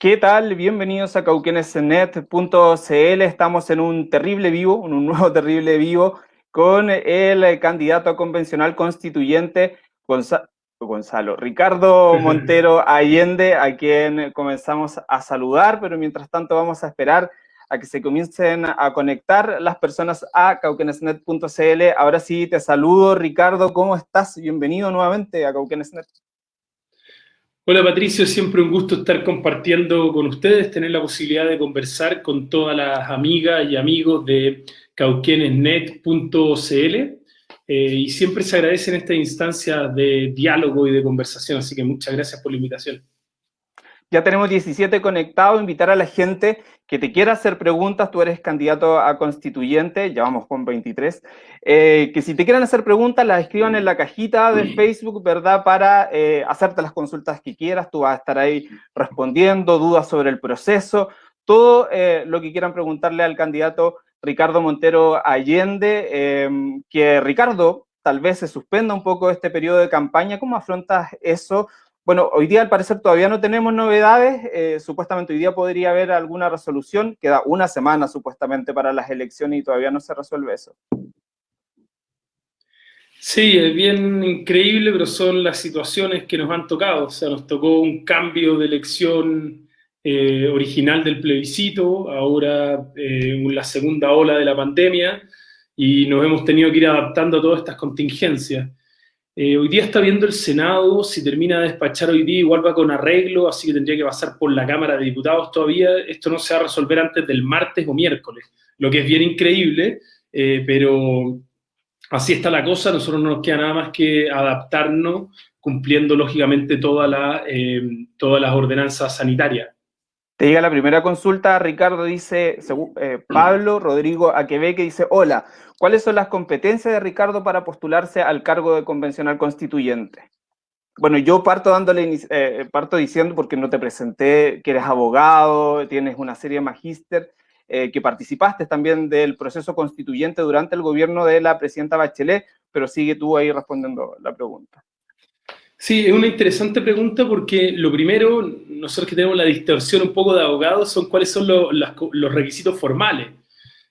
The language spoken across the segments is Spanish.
¿Qué tal? Bienvenidos a cauquenesnet.cl. Estamos en un terrible vivo, en un nuevo terrible vivo, con el candidato convencional constituyente Gonzalo, Ricardo Montero Allende, a quien comenzamos a saludar, pero mientras tanto vamos a esperar a que se comiencen a conectar las personas a cauquenesnet.cl. Ahora sí, te saludo, Ricardo, ¿cómo estás? Bienvenido nuevamente a Cauquenesnet. Hola Patricio, siempre un gusto estar compartiendo con ustedes, tener la posibilidad de conversar con todas las amigas y amigos de cauquenesnet.cl eh, y siempre se agradecen esta instancia de diálogo y de conversación, así que muchas gracias por la invitación. Ya tenemos 17 conectados, invitar a la gente que te quiera hacer preguntas, tú eres candidato a constituyente, ya vamos con 23, eh, que si te quieren hacer preguntas las escriban en la cajita de Facebook, ¿verdad? Para eh, hacerte las consultas que quieras, tú vas a estar ahí respondiendo, dudas sobre el proceso, todo eh, lo que quieran preguntarle al candidato Ricardo Montero Allende, em, que Ricardo tal vez se suspenda un poco este periodo de campaña, ¿cómo afrontas eso? Bueno, hoy día al parecer todavía no tenemos novedades, eh, supuestamente hoy día podría haber alguna resolución, queda una semana supuestamente para las elecciones y todavía no se resuelve eso. Sí, es bien increíble, pero son las situaciones que nos han tocado. O sea, nos tocó un cambio de elección eh, original del plebiscito, ahora eh, la segunda ola de la pandemia, y nos hemos tenido que ir adaptando a todas estas contingencias. Eh, hoy día está viendo el Senado, si termina de despachar hoy día igual va con arreglo, así que tendría que pasar por la Cámara de Diputados todavía. Esto no se va a resolver antes del martes o miércoles, lo que es bien increíble, eh, pero así está la cosa, nosotros no nos queda nada más que adaptarnos cumpliendo lógicamente eh, todas las ordenanzas sanitarias. Te llega la primera consulta, Ricardo dice, Pablo Rodrigo Aquebeque dice, hola, ¿Cuáles son las competencias de Ricardo para postularse al cargo de convencional constituyente? Bueno, yo parto, dándole, eh, parto diciendo, porque no te presenté, que eres abogado, tienes una serie de magíster, eh, que participaste también del proceso constituyente durante el gobierno de la presidenta Bachelet, pero sigue tú ahí respondiendo la pregunta. Sí, es una interesante pregunta porque lo primero, nosotros que tenemos la distorsión un poco de abogados, son cuáles son los requisitos formales.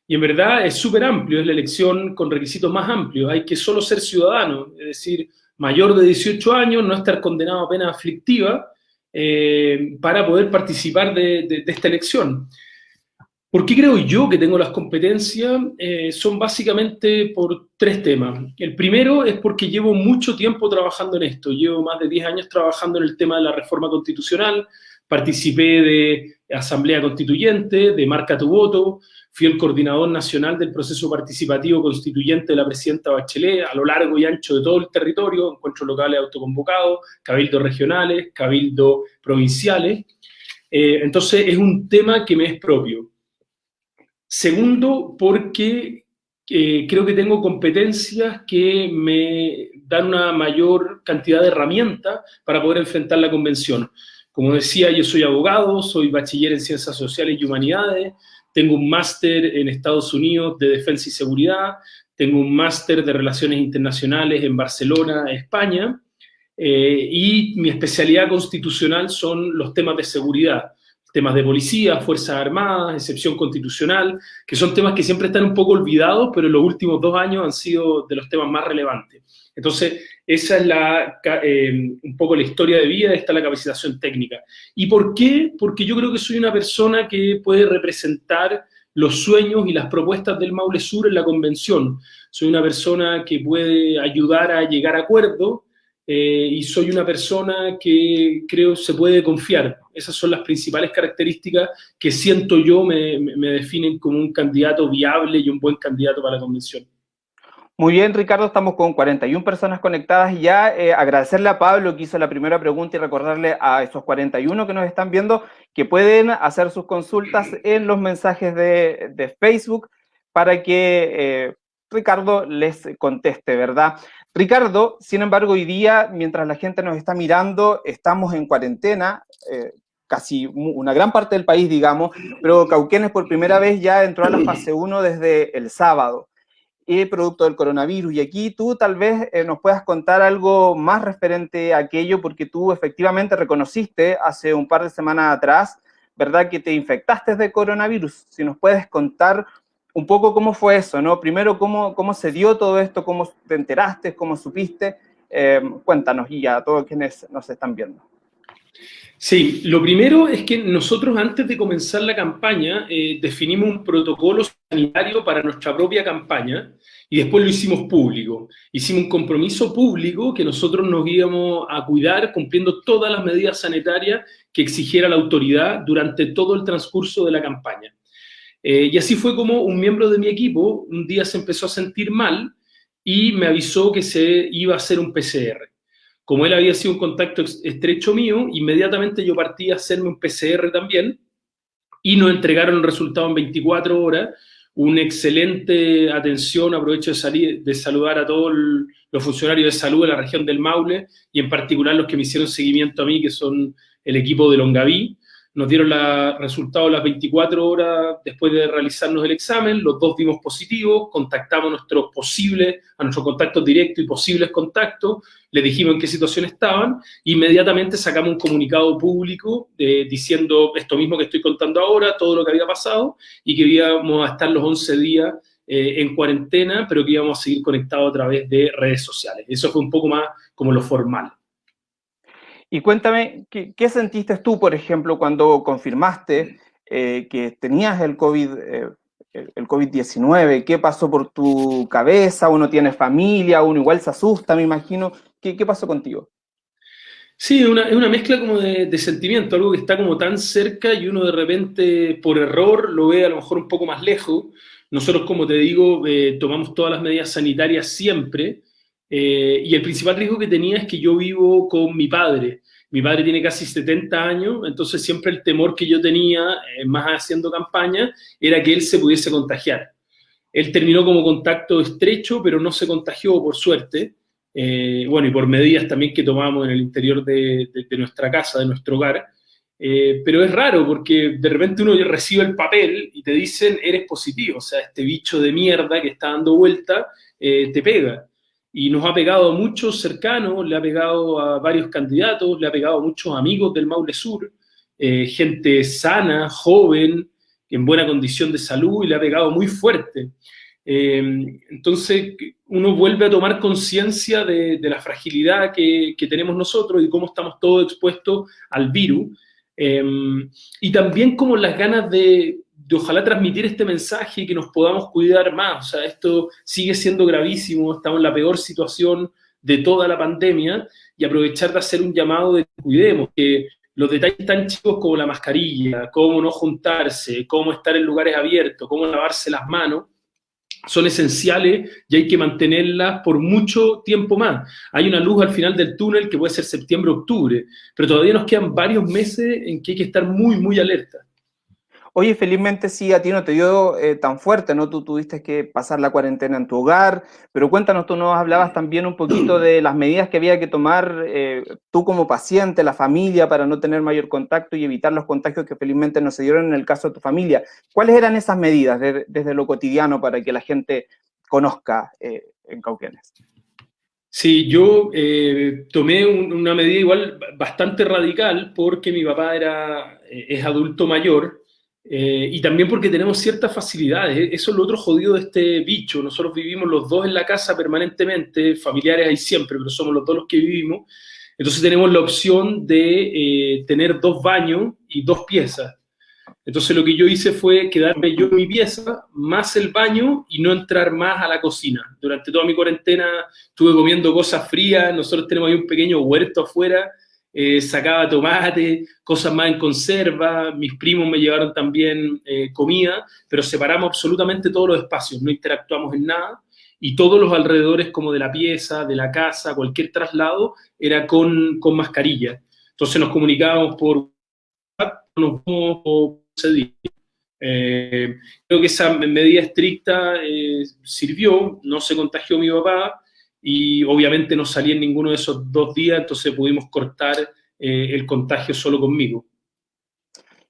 Y en verdad es súper amplio, es la elección con requisitos más amplios. Hay que solo ser ciudadano, es decir, mayor de 18 años, no estar condenado a pena aflictiva eh, para poder participar de, esta elección. ¿Por qué creo yo que tengo las competencias? Eh, son básicamente por tres temas. El primero es porque llevo mucho tiempo trabajando en esto. Llevo más de 10 años trabajando en el tema de la reforma constitucional. Participé de Asamblea Constituyente, de Marca tu Voto, Fui el coordinador nacional del proceso participativo constituyente de la presidenta Bachelet a lo largo y ancho de todo el territorio, encuentros locales autoconvocados, cabildos regionales, cabildos provinciales. Eh, entonces es un tema que me es propio. Segundo, porque eh, creo que tengo competencias que me dan una mayor cantidad de herramientas para poder enfrentar la convención. Como decía, yo soy abogado, soy bachiller en Ciencias Sociales y Humanidades, tengo un máster en Estados Unidos de Defensa y Seguridad, tengo un máster de Relaciones Internacionales en Barcelona, España, eh, y mi especialidad constitucional son los temas de seguridad, temas de policía, Fuerzas Armadas, excepción constitucional, que son temas que siempre están un poco olvidados, pero en los últimos dos años han sido de los temas más relevantes. Entonces, esa es la, eh, un poco la historia de vida, esta la capacitación técnica. ¿Y por qué? Porque yo creo que soy una persona que puede representar los sueños y las propuestas del Maule Sur en la convención. Soy una persona que puede ayudar a llegar a acuerdo eh, y soy una persona que creo se puede confiar. Esas son las principales características que siento yo me, me definen como un candidato viable y un buen candidato para la convención. Muy bien, Ricardo, estamos con 41 personas conectadas ya eh, agradecerle a Pablo que hizo la primera pregunta y recordarle a esos 41 que nos están viendo que pueden hacer sus consultas en los mensajes de, Facebook para que eh, Ricardo les conteste, ¿verdad? Ricardo, sin embargo, hoy día, mientras la gente nos está mirando, estamos en cuarentena, eh, casi una gran parte del país, digamos, pero Cauquenes por primera vez ya entró a la fase 1 desde el sábado y producto del coronavirus. Y aquí tú tal vez eh, nos puedas contar algo más referente a aquello, porque tú efectivamente reconociste hace un par de semanas atrás ¿verdad?, que te infectaste de coronavirus. Si nos puedes contar un poco cómo fue eso, ¿no? Primero, cómo, cómo se dio todo esto, cómo te enteraste, cómo supiste. Eh, cuéntanos y a todos quienes nos están viendo. Sí, lo primero es que nosotros antes de comenzar la campaña eh, definimos un protocolo sanitario para nuestra propia campaña y después lo hicimos público. Hicimos un compromiso público que nosotros nos íbamos a cuidar cumpliendo todas las medidas sanitarias que exigiera la autoridad durante todo el transcurso de la campaña. Eh, y así fue como un miembro de mi equipo un día se empezó a sentir mal y me avisó que se iba a hacer un PCR. Como él había sido un contacto estrecho mío, inmediatamente yo partí a hacerme un PCR también y nos entregaron el resultado en 24 horas, una excelente atención, aprovecho de, salir, de saludar a todos los funcionarios de salud de la región del Maule y en particular los que me hicieron seguimiento a mí, que son el equipo de Longaví, nos dieron los resultados las 24 horas después de realizarnos el examen, los dos dimos positivos, contactamos a nuestros posibles, a nuestros contactos directos y posibles contactos, les dijimos en qué situación estaban, inmediatamente sacamos un comunicado público eh, diciendo esto mismo que estoy contando ahora, todo lo que había pasado, y que íbamos a estar los 11 días eh, en cuarentena, pero que íbamos a seguir conectados a través de redes sociales. Eso fue un poco más como lo formal. Y cuéntame, ¿qué, sentiste tú, por ejemplo, cuando confirmaste eh, que tenías el COVID, eh, el COVID-19? ¿Qué pasó por tu cabeza? ¿Uno tiene familia? ¿Uno igual se asusta, me imagino? ¿Qué, qué pasó contigo? Sí, es una, mezcla como de, de, sentimiento, algo que está como tan cerca y uno de repente por error lo ve a lo mejor un poco más lejos. Nosotros, como te digo, eh, tomamos todas las medidas sanitarias siempre, eh, y el principal riesgo que tenía es que yo vivo con mi padre. Mi padre tiene casi 70 años, entonces siempre el temor que yo tenía, eh, más haciendo campaña, era que él se pudiese contagiar. Él terminó como contacto estrecho, pero no se contagió, por suerte. Eh, bueno, y por medidas también que tomamos en el interior de, de, nuestra casa, de nuestro hogar. pero es raro porque de repente uno recibe el papel y te dicen eres positivo, o sea, este bicho de mierda que está dando vuelta te pega y nos ha pegado a muchos cercanos, le ha pegado a varios candidatos, le ha pegado a muchos amigos del Maule Sur, eh, gente sana, joven, en buena condición de salud y le ha pegado muy fuerte. Eh, entonces uno vuelve a tomar conciencia de, la fragilidad que, tenemos nosotros y cómo estamos todos expuestos al virus. Eh, y también como las ganas de, de ojalá transmitir este mensaje y que nos podamos cuidar más. O sea, esto sigue siendo gravísimo, estamos en la peor situación de toda la pandemia y aprovechar de hacer un llamado de que cuidemos, que los detalles tan chicos como la mascarilla, cómo no juntarse, cómo estar en lugares abiertos, cómo lavarse las manos, son esenciales y hay que mantenerlas por mucho tiempo más. Hay una luz al final del túnel que puede ser septiembre, octubre, pero todavía nos quedan varios meses en que hay que estar muy, muy alerta. Oye, felizmente sí, a ti no te dio eh, tan fuerte, ¿no? Tú tuviste que pasar la cuarentena en tu hogar, pero cuéntanos, tú nos hablabas también un poquito de las medidas que había que tomar eh, tú como paciente, la familia, para no tener mayor contacto y evitar los contagios que felizmente no se dieron en el caso de tu familia. ¿Cuáles eran esas medidas desde lo cotidiano para que la gente conozca eh, en Cauquenes? Sí, yo tomé una medida igual bastante radical porque mi papá era, es adulto mayor eh, y también porque tenemos ciertas facilidades. ¿eh? Eso es lo otro jodido de este bicho. Nosotros vivimos los dos en la casa permanentemente, familiares hay siempre, pero somos los dos los que vivimos. Entonces tenemos la opción de eh, tener dos baños y dos piezas. Entonces lo que yo hice fue quedarme yo mi pieza, más el baño y no entrar más a la cocina. Durante toda mi cuarentena estuve comiendo cosas frías, nosotros tenemos ahí un pequeño huerto afuera, eh, sacaba tomate, cosas más en conserva, mis primos me llevaron también eh, comida, pero separamos absolutamente todos los espacios, no interactuamos en nada, y todos los alrededores como de la pieza, de la casa, cualquier traslado, era con, con mascarilla. Entonces nos comunicábamos por nos eh, creo que esa medida estricta sirvió, no se contagió mi papá, y obviamente no salí en ninguno de esos dos días, entonces pudimos cortar eh, el contagio solo conmigo.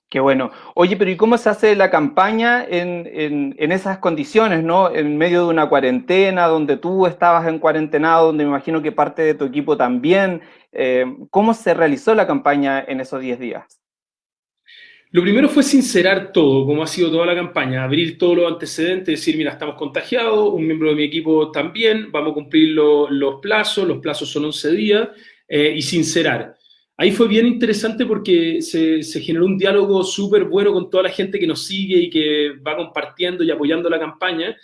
Qué bueno. Oye, pero ¿y cómo se hace la campaña en, en, esas condiciones, ¿no? En medio de una cuarentena, donde tú estabas en cuarentenado, donde me imagino que parte de tu equipo también. Eh, ¿Cómo se realizó la campaña en esos 10 días? Lo primero fue sincerar todo, como ha sido toda la campaña, abrir todos los antecedentes, decir, mira, estamos contagiados, un miembro de mi equipo también, vamos a cumplir los plazos, los plazos son 11 días, eh, y sincerar. Ahí fue bien interesante porque se, se generó un diálogo súper bueno con toda la gente que nos sigue y que va compartiendo y apoyando la campaña,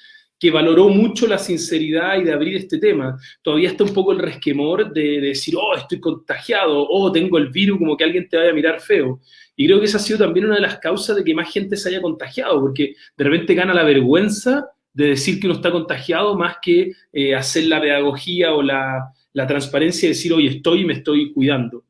que valoró mucho la sinceridad y de abrir este tema. Todavía está un poco el resquemor de, decir, oh, estoy contagiado, oh, tengo el virus, como que alguien te vaya a mirar feo. Y creo que esa ha sido también una de las causas de que más gente se haya contagiado, porque de repente gana la vergüenza de decir que uno está contagiado más que eh, hacer la pedagogía o la, la transparencia de decir, hoy estoy y me estoy cuidando.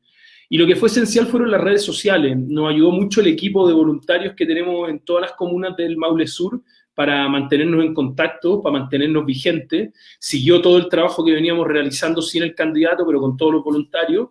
Y lo que fue esencial fueron las redes sociales. Nos ayudó mucho el equipo de voluntarios que tenemos en todas las comunas del Maule Sur, para mantenernos en contacto, para mantenernos vigentes. Siguió todo el trabajo que veníamos realizando sin el candidato, pero con todos los voluntarios.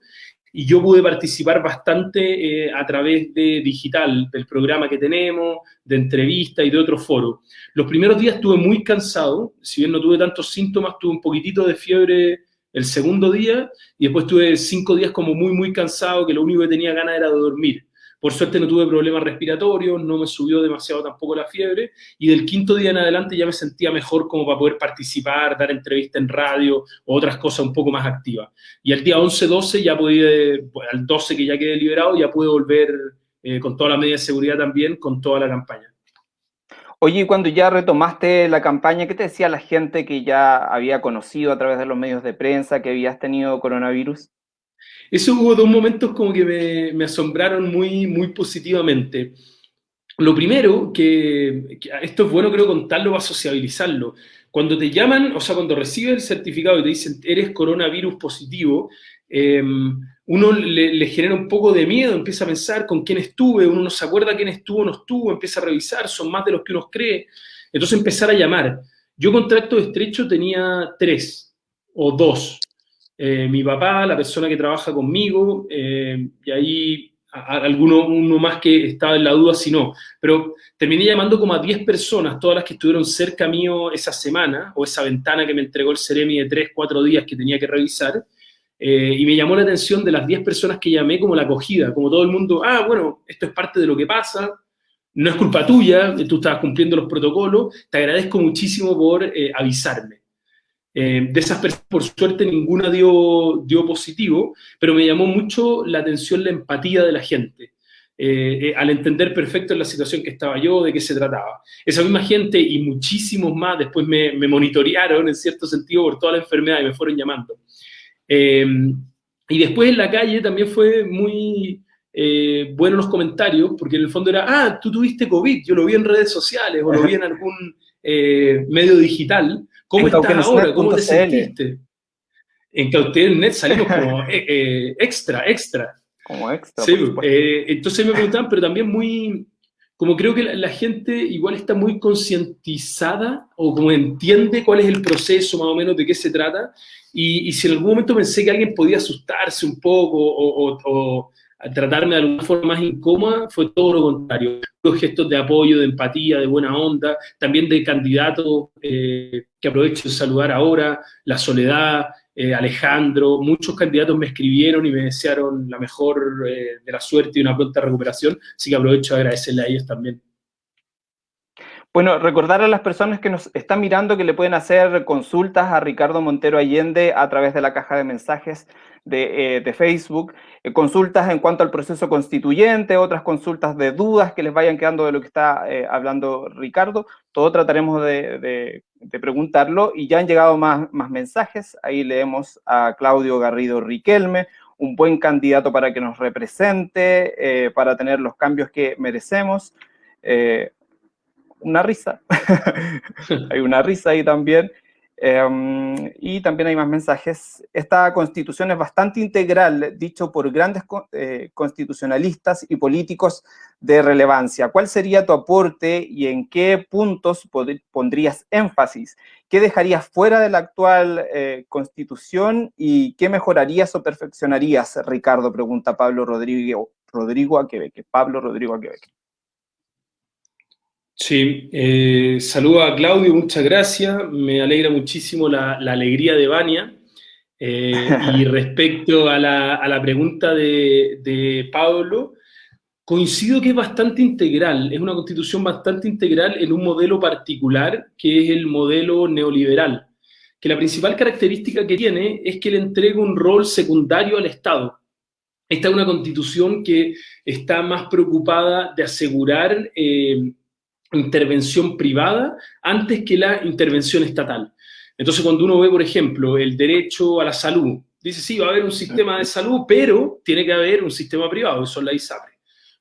Y yo pude participar bastante eh, a través de digital, del programa que tenemos, de entrevistas y de otros foros. Los primeros días estuve muy cansado, si bien no tuve tantos síntomas, tuve un poquitito de fiebre el segundo día, y después tuve cinco días como muy, muy cansado, que lo único que tenía ganas era de dormir. Por suerte no tuve problemas respiratorios, no me subió demasiado tampoco la fiebre, y del quinto día en adelante ya me sentía mejor como para poder participar, dar entrevistas en radio o otras cosas un poco más activas. Y al día 11-12 ya pude, al 12 que ya quedé liberado, ya pude volver eh, con toda la medida de seguridad también, con toda la campaña. Oye, cuando ya retomaste la campaña, ¿qué te decía la gente que ya había conocido a través de los medios de prensa que habías tenido coronavirus? Eso hubo dos momentos como que me, asombraron muy, muy positivamente. Lo primero, que, esto es bueno creo contarlo para sociabilizarlo. Cuando te llaman, o sea, cuando recibes el certificado y te dicen eres coronavirus positivo, em, uno le, genera un poco de miedo, empieza a pensar con quién estuve, uno no se acuerda quién estuvo no estuvo, empieza a revisar, son más de los que uno cree. Entonces empezar a llamar. Yo contacto estrecho tenía tres o dos. Eh, mi papá, la persona que trabaja conmigo, eh, y ahí alguno uno más que estaba en la duda si no. Pero terminé llamando como a 10 personas, todas las que estuvieron cerca mío esa semana, o esa ventana que me entregó el Ceremi de 3, 4 días que tenía que revisar, eh, y me llamó la atención de las 10 personas que llamé como la acogida, como todo el mundo, ah, bueno, esto es parte de lo que pasa, no es culpa tuya, tú estabas cumpliendo los protocolos, te agradezco muchísimo por avisarme. Eh, de esas personas, por suerte, ninguna dio, dio positivo, pero me llamó mucho la atención la empatía de la gente. Eh, eh, al entender perfecto la situación que estaba yo, de qué se trataba. Esa misma gente y muchísimos más después me, me monitorearon en cierto sentido por toda la enfermedad y me fueron llamando. y después en la calle también fue muy bueno los comentarios, porque en el fondo era, ah, tú tuviste COVID, yo lo vi en redes sociales o lo vi en algún medio digital, ¿Cómo estás ahora? ¿Cómo te sentiste? En Cautel.net salimos como eh, eh, extra, extra. Como extra. Sí, eh, entonces me preguntaban, pero también muy, como creo que la, gente igual está muy concientizada o como entiende cuál es el proceso más o menos de qué se trata. Y, si en algún momento pensé que alguien podía asustarse un poco o tratarme de alguna forma más incómoda, fue todo lo contrario. Los gestos de apoyo, de empatía, de buena onda, también de candidatos eh, que aprovecho de saludar ahora, La Soledad, eh, Alejandro, muchos candidatos me escribieron y me desearon la mejor eh, de la suerte y una pronta recuperación, así que aprovecho de agradecerle a ellos también. Bueno, recordar a las personas que nos están mirando que le pueden hacer consultas a Ricardo Montero Allende a través de la caja de mensajes de, eh, Facebook, eh, consultas en cuanto al proceso constituyente, otras consultas de dudas que les vayan quedando de lo que está eh, hablando Ricardo, todo trataremos de, preguntarlo y ya han llegado más, más mensajes, ahí leemos a Claudio Garrido Riquelme, un buen candidato para que nos represente, para tener los cambios que merecemos una risa. hay una risa ahí también. Em, y también hay más mensajes. Esta constitución es bastante integral, dicho por grandes eh, constitucionalistas y políticos de relevancia. ¿Cuál sería tu aporte y en qué puntos pondrías énfasis? ¿Qué dejarías fuera de la actual eh, constitución y qué mejorarías o perfeccionarías, Ricardo? Pregunta Pablo Rodrigo, Rodrigo Aquebeque. Pablo Rodrigo Aquebeque. Sí, eh, saludo a Claudio, muchas gracias. Me alegra muchísimo la, alegría de Vania. Eh, y respecto a la, pregunta de, Pablo, Coincido que es bastante integral, es una constitución bastante integral en un modelo particular, que es el modelo neoliberal, que la principal característica que tiene es que le entrega un rol secundario al Estado. Esta es una constitución que está más preocupada de asegurar eh, intervención privada antes que la intervención estatal. Entonces, cuando uno ve, por ejemplo, el derecho a la salud, dice, sí, va a haber un sistema de salud, pero tiene que haber un sistema privado, eso es la ISAPRE.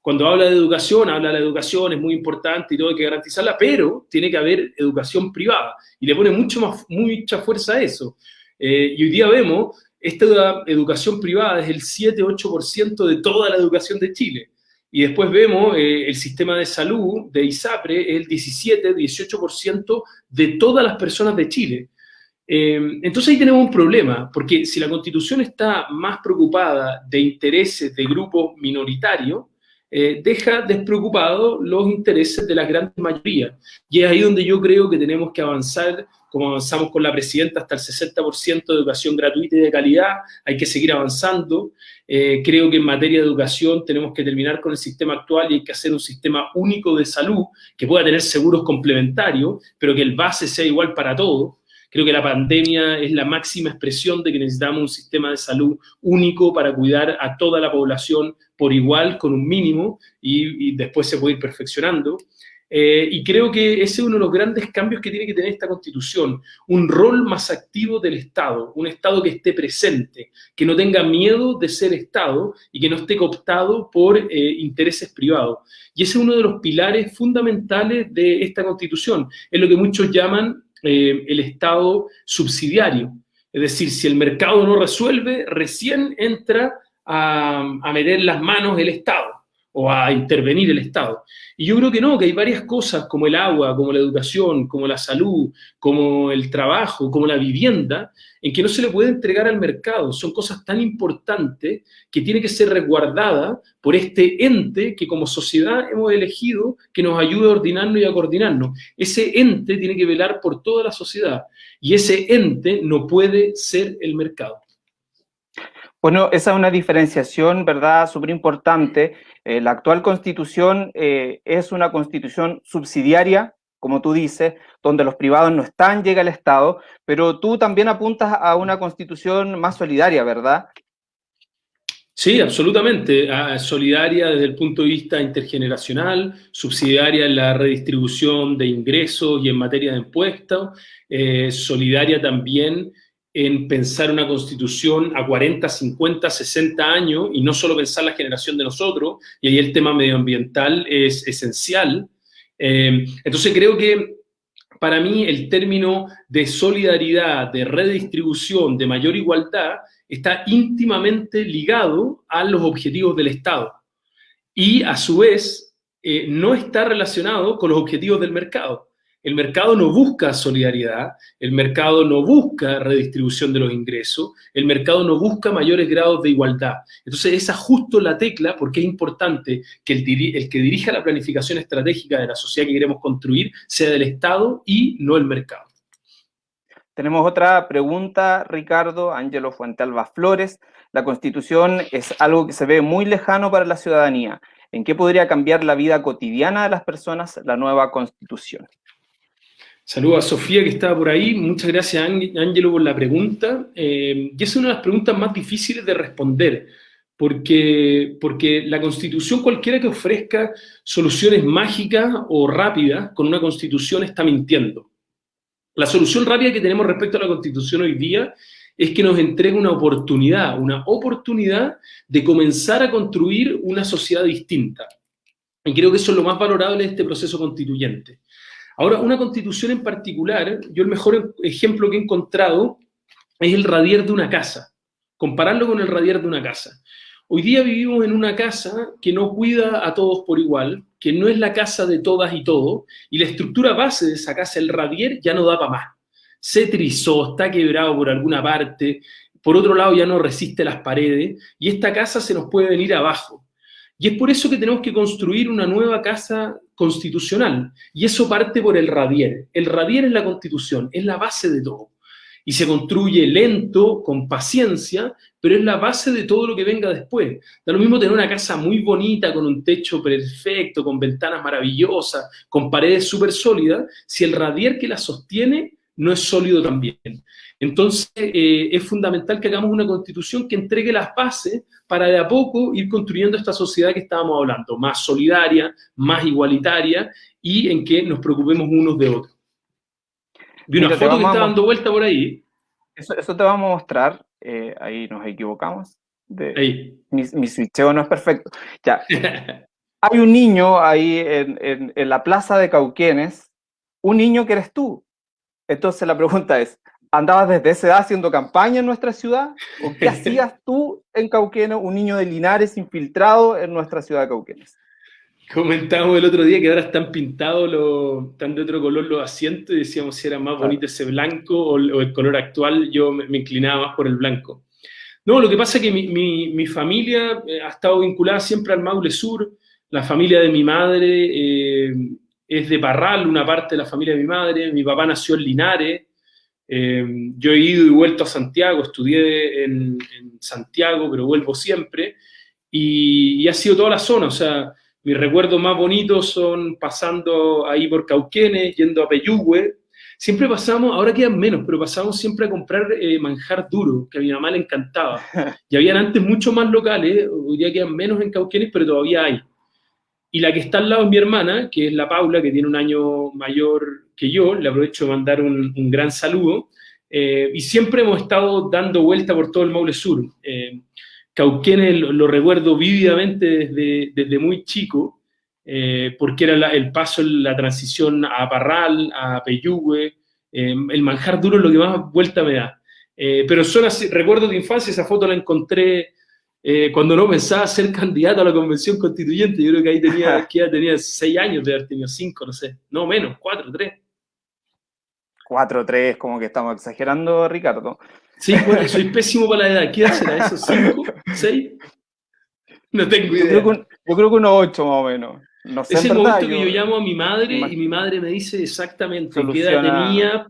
Cuando habla de educación, habla de la educación, es muy importante y todo hay que garantizarla, pero tiene que haber educación privada. Y le pone mucho más, mucha fuerza a eso. Eh, y hoy día vemos, esta educación privada es el 7-8% de toda la educación de Chile. Y después vemos eh, el sistema de salud de ISAPRE, el 17-18% de todas las personas de Chile. Eh, entonces ahí tenemos un problema, porque si la Constitución está más preocupada de intereses de grupos minoritarios, eh, deja despreocupados los intereses de la gran mayoría. Y es ahí donde yo creo que tenemos que avanzar, como avanzamos con la presidenta, hasta el 60% de educación gratuita y de calidad, hay que seguir avanzando. Eh, creo que en materia de educación tenemos que terminar con el sistema actual y hay que hacer un sistema único de salud que pueda tener seguros complementarios, pero que el base sea igual para todos. Creo que la pandemia es la máxima expresión de que necesitamos un sistema de salud único para cuidar a toda la población por igual, con un mínimo, y, después se puede ir perfeccionando. Eh, y creo que ese es uno de los grandes cambios que tiene que tener esta Constitución, un rol más activo del Estado, un Estado que esté presente, que no tenga miedo de ser Estado y que no esté cooptado por eh, intereses privados. Y ese es uno de los pilares fundamentales de esta Constitución, es lo que muchos llaman eh, el Estado subsidiario. Es decir, si el mercado no resuelve, recién entra a, a meter las manos el Estado o a intervenir el Estado. Y yo creo que no, que hay varias cosas como el agua, como la educación, como la salud, como el trabajo, como la vivienda, en que no se le puede entregar al mercado. Son cosas tan importantes que tiene que ser resguardada por este ente que como sociedad hemos elegido que nos ayude a ordenarnos y a coordinarnos. Ese ente tiene que velar por toda la sociedad y ese ente no puede ser el mercado. Bueno, esa es una diferenciación, ¿verdad?, súper importante. Eh, la actual constitución eh, es una constitución subsidiaria, como tú dices, donde los privados no están, llega el Estado, pero tú también apuntas a una constitución más solidaria, ¿verdad? Sí, absolutamente. Ah, solidaria desde el punto de vista intergeneracional, subsidiaria en la redistribución de ingresos y en materia de impuestos, eh, solidaria también en pensar una constitución a 40, 50, 60 años y no solo pensar la generación de nosotros, y ahí el tema medioambiental es esencial. Eh, entonces creo que para mí el término de solidaridad, de redistribución, de mayor igualdad, está íntimamente ligado a los objetivos del Estado. Y a su vez, eh, no está relacionado con los objetivos del mercado. El mercado no busca solidaridad, el mercado no busca redistribución de los ingresos, el mercado no busca mayores grados de igualdad. Entonces, esa justo la tecla porque es importante que el, que dirija la planificación estratégica de la sociedad que queremos construir sea del Estado y no el mercado. Tenemos otra pregunta, Ricardo, Ángelo Fuentealba Flores. La Constitución es algo que se ve muy lejano para la ciudadanía. ¿En qué podría cambiar la vida cotidiana de las personas la nueva Constitución? Saludos a Sofía que estaba por ahí. Muchas gracias, Ángelo, por la pregunta. Eh, y es una de las preguntas más difíciles de responder, porque, porque la Constitución, cualquiera que ofrezca soluciones mágicas o rápidas con una Constitución está mintiendo. La solución rápida que tenemos respecto a la Constitución hoy día es que nos entrega una oportunidad, una oportunidad de comenzar a construir una sociedad distinta. Y creo que eso es lo más valorable de este proceso constituyente. Ahora, una constitución en particular, yo el mejor ejemplo que he encontrado es el radier de una casa, compararlo con el radier de una casa. Hoy día vivimos en una casa que no cuida a todos por igual, que no es la casa de todas y todo, y la estructura base de esa casa, el radier, ya no da para más. Se trizó, está quebrado por alguna parte, por otro lado ya no resiste las paredes, y esta casa se nos puede venir abajo. Y es por eso que tenemos que construir una nueva casa constitucional. Y eso parte por el radier. El radier es la constitución, es la base de todo. y se construye lento, con paciencia, pero es la base de todo lo que venga después. Da lo mismo tener una casa muy bonita, con un techo perfecto, con ventanas maravillosas, con paredes súper sólidas, si el radier que la sostiene no es sólido también. Entonces, eh, es fundamental que hagamos una constitución que entregue las bases para de a poco ir construyendo esta sociedad que estábamos hablando, más solidaria, más igualitaria y en que nos preocupemos unos de otros. Vi una foto que está dando vuelta por ahí. Eso, te vamos a mostrar. Eh, ahí nos equivocamos. ahí. Mi, mi switcheo no es perfecto. Ya. Hay un niño ahí en, en, la plaza de Cauquenes, un niño que eres tú. Entonces la pregunta es, ¿andabas desde esa edad haciendo campaña en nuestra ciudad? ¿O qué hacías tú en Cauquenes, un niño de Linares infiltrado en nuestra ciudad de Cauquenes? Comentábamos el otro día que ahora están pintados, los, están de otro color los asientos y decíamos si era más bonito ese blanco o, el color actual, yo me, inclinaba más por el blanco. No, lo que pasa es que mi, familia eh, ha estado vinculada siempre al Maule Sur, la familia de mi madre eh, es de Parral, una parte de la familia de mi madre, mi papá nació en Linares, eh, yo he ido y vuelto a Santiago, estudié en, Santiago, pero vuelvo siempre, y, y ha sido toda la zona, o sea, mis recuerdos más bonitos son pasando ahí por Cauquenes, yendo a Peyúgue. Siempre pasamos, ahora quedan menos, pero pasamos siempre a comprar eh, manjar duro, que a mi mamá le encantaba. Y habían antes mucho más locales, hoy día quedan menos en Cauquenes, pero todavía hay. Y la que está al lado es mi hermana, que es la Paula, que tiene un año mayor que yo, le aprovecho de mandar un, gran saludo. Eh, y siempre hemos estado dando vuelta por todo el Maule Sur. Eh, Cauquenes lo, recuerdo vívidamente desde, desde muy chico, eh, porque era el paso, la transición a Parral, a Peyúgue, eh, el manjar duro es lo que más vuelta me da. Pero son así, recuerdo de infancia, esa foto la encontré cuando no pensaba ser candidato a la convención constituyente, yo creo que ahí tenía, que ya tenía seis años de haber tenido cinco, no sé, no menos, cuatro, tres. Cuatro, tres, como que estamos exagerando, Ricardo. Sí, bueno, soy pésimo para la edad. ¿Qué será eso? ¿Cinco? ¿Seis? No tengo idea. Yo creo que, unos ocho más o menos. No sé, es el momento que yo llamo a mi madre y mi madre me dice exactamente qué edad tenía,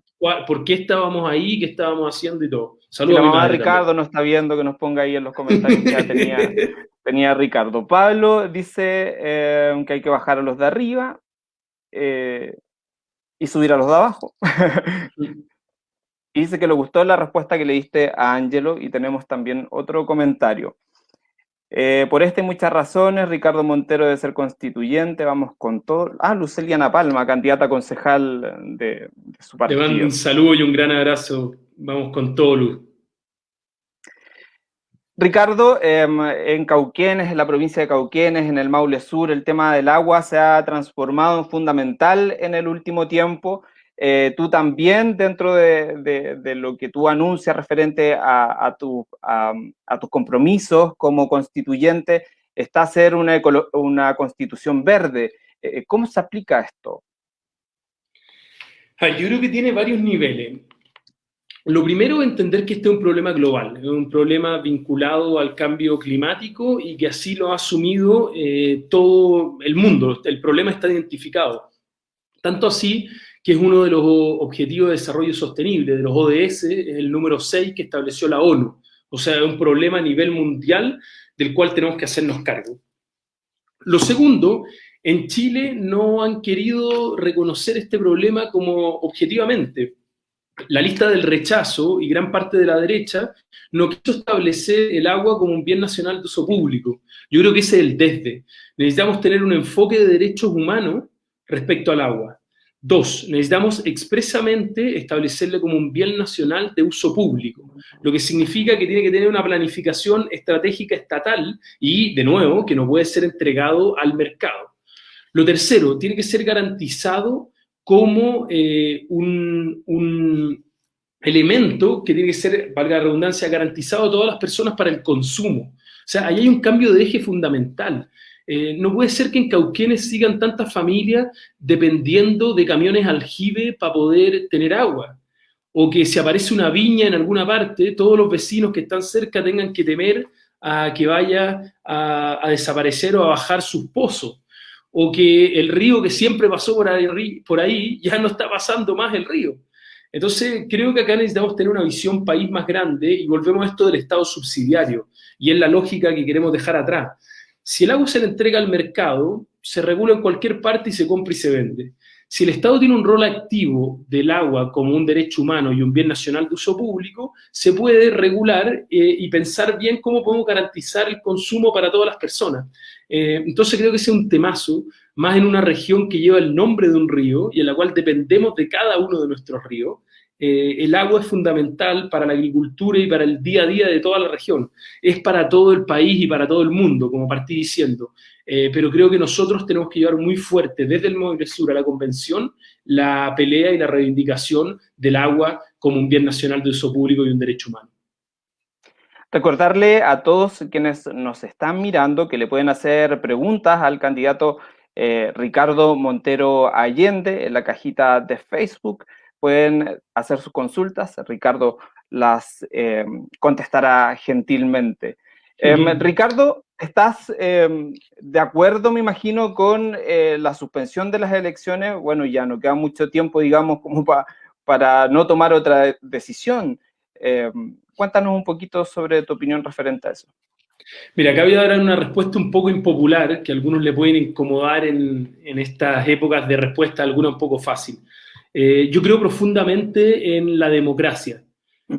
por qué estábamos ahí, qué estábamos haciendo y todo. Saludos a mi mamá Ricardo no está viendo, que nos ponga ahí en los comentarios que tenía, tenía Ricardo. Pablo dice eh, que hay que bajar a los de arriba eh, y subir a los de abajo. Y dice que le gustó la respuesta que le diste a Angelo y tenemos también otro comentario. Eh, por este y muchas razones, Ricardo Montero debe ser constituyente, vamos con todo. Ah, Luceliana Palma, candidata concejal de, su partido. Te mando un saludo y un gran abrazo, vamos con todo, Luz. Ricardo, em, en Cauquenes, en la provincia de Cauquenes, en el Maule Sur, el tema del agua se ha transformado en fundamental en el último tiempo. Eh, tú también, dentro de, lo que tú anuncias referente a, tus compromisos como constituyente, está hacer una, una constitución verde. Eh, ¿Cómo se aplica esto? Ah, yo creo que tiene varios niveles. Lo primero entender que este es un problema global, es un problema vinculado al cambio climático y que así lo ha asumido eh, todo el mundo. El problema está identificado. Tanto así que es uno de los objetivos de desarrollo sostenible, de los ODS, el número 6 que estableció la ONU. O sea, es un problema a nivel mundial del cual tenemos que hacernos cargo. Lo segundo, en Chile no han querido reconocer este problema como objetivamente. La lista del rechazo y gran parte de la derecha no quiso establecer el agua como un bien nacional de uso público. Yo creo que ese es el desde. Necesitamos tener un enfoque de derechos humanos respecto al agua. Dos, necesitamos expresamente establecerle como un bien nacional de uso público, lo que significa que tiene que tener una planificación estratégica estatal y, de nuevo, que no puede ser entregado al mercado. Lo tercero, tiene que ser garantizado como eh, un, un elemento que tiene que ser, valga la redundancia, garantizado a todas las personas para el consumo. O sea, ahí hay un cambio de eje fundamental. Eh, no puede ser que en Cauquenes sigan tantas familias dependiendo de camiones aljibe para poder tener agua. O que si aparece una viña en alguna parte, todos los vecinos que están cerca tengan que temer a que vaya a, desaparecer o a bajar sus pozos. O que el río que siempre pasó por ahí, por ahí ya no está pasando más el río. Entonces, creo que acá necesitamos tener una visión país más grande y volvemos a esto del Estado subsidiario, y es la lógica que queremos dejar atrás. Si el agua se le entrega al mercado, se regula en cualquier parte y se compra y se vende. Si el Estado tiene un rol activo del agua como un derecho humano y un bien nacional de uso público, se puede regular eh, y pensar bien cómo podemos garantizar el consumo para todas las personas. Eh, entonces creo que ese es un temazo, más en una región que lleva el nombre de un río y en la cual dependemos de cada uno de nuestros ríos. Eh, el agua es fundamental para la agricultura y para el día a día de toda la región. Es para todo el país y para todo el mundo, como partí diciendo. Eh, pero creo que nosotros tenemos que llevar muy fuerte desde el Movimiento Sur a la Convención la pelea y la reivindicación del agua como un bien nacional de uso público y un derecho humano. Recordarle a todos quienes nos están mirando que le pueden hacer preguntas al candidato eh, Ricardo Montero Allende en la cajita de Facebook. Pueden hacer sus consultas, Ricardo las eh, contestará gentilmente. Em, Ricardo, ¿estás em, de acuerdo, me imagino, con eh, la suspensión de las elecciones? Bueno, ya no queda mucho tiempo, digamos, como para no tomar otra decisión. Em, cuéntanos un poquito sobre tu opinión referente a eso. Mira, acá voy a dar una respuesta un poco impopular, que a algunos le pueden incomodar en, estas épocas de respuesta, alguna un poco fácil. Eh, yo creo profundamente en la democracia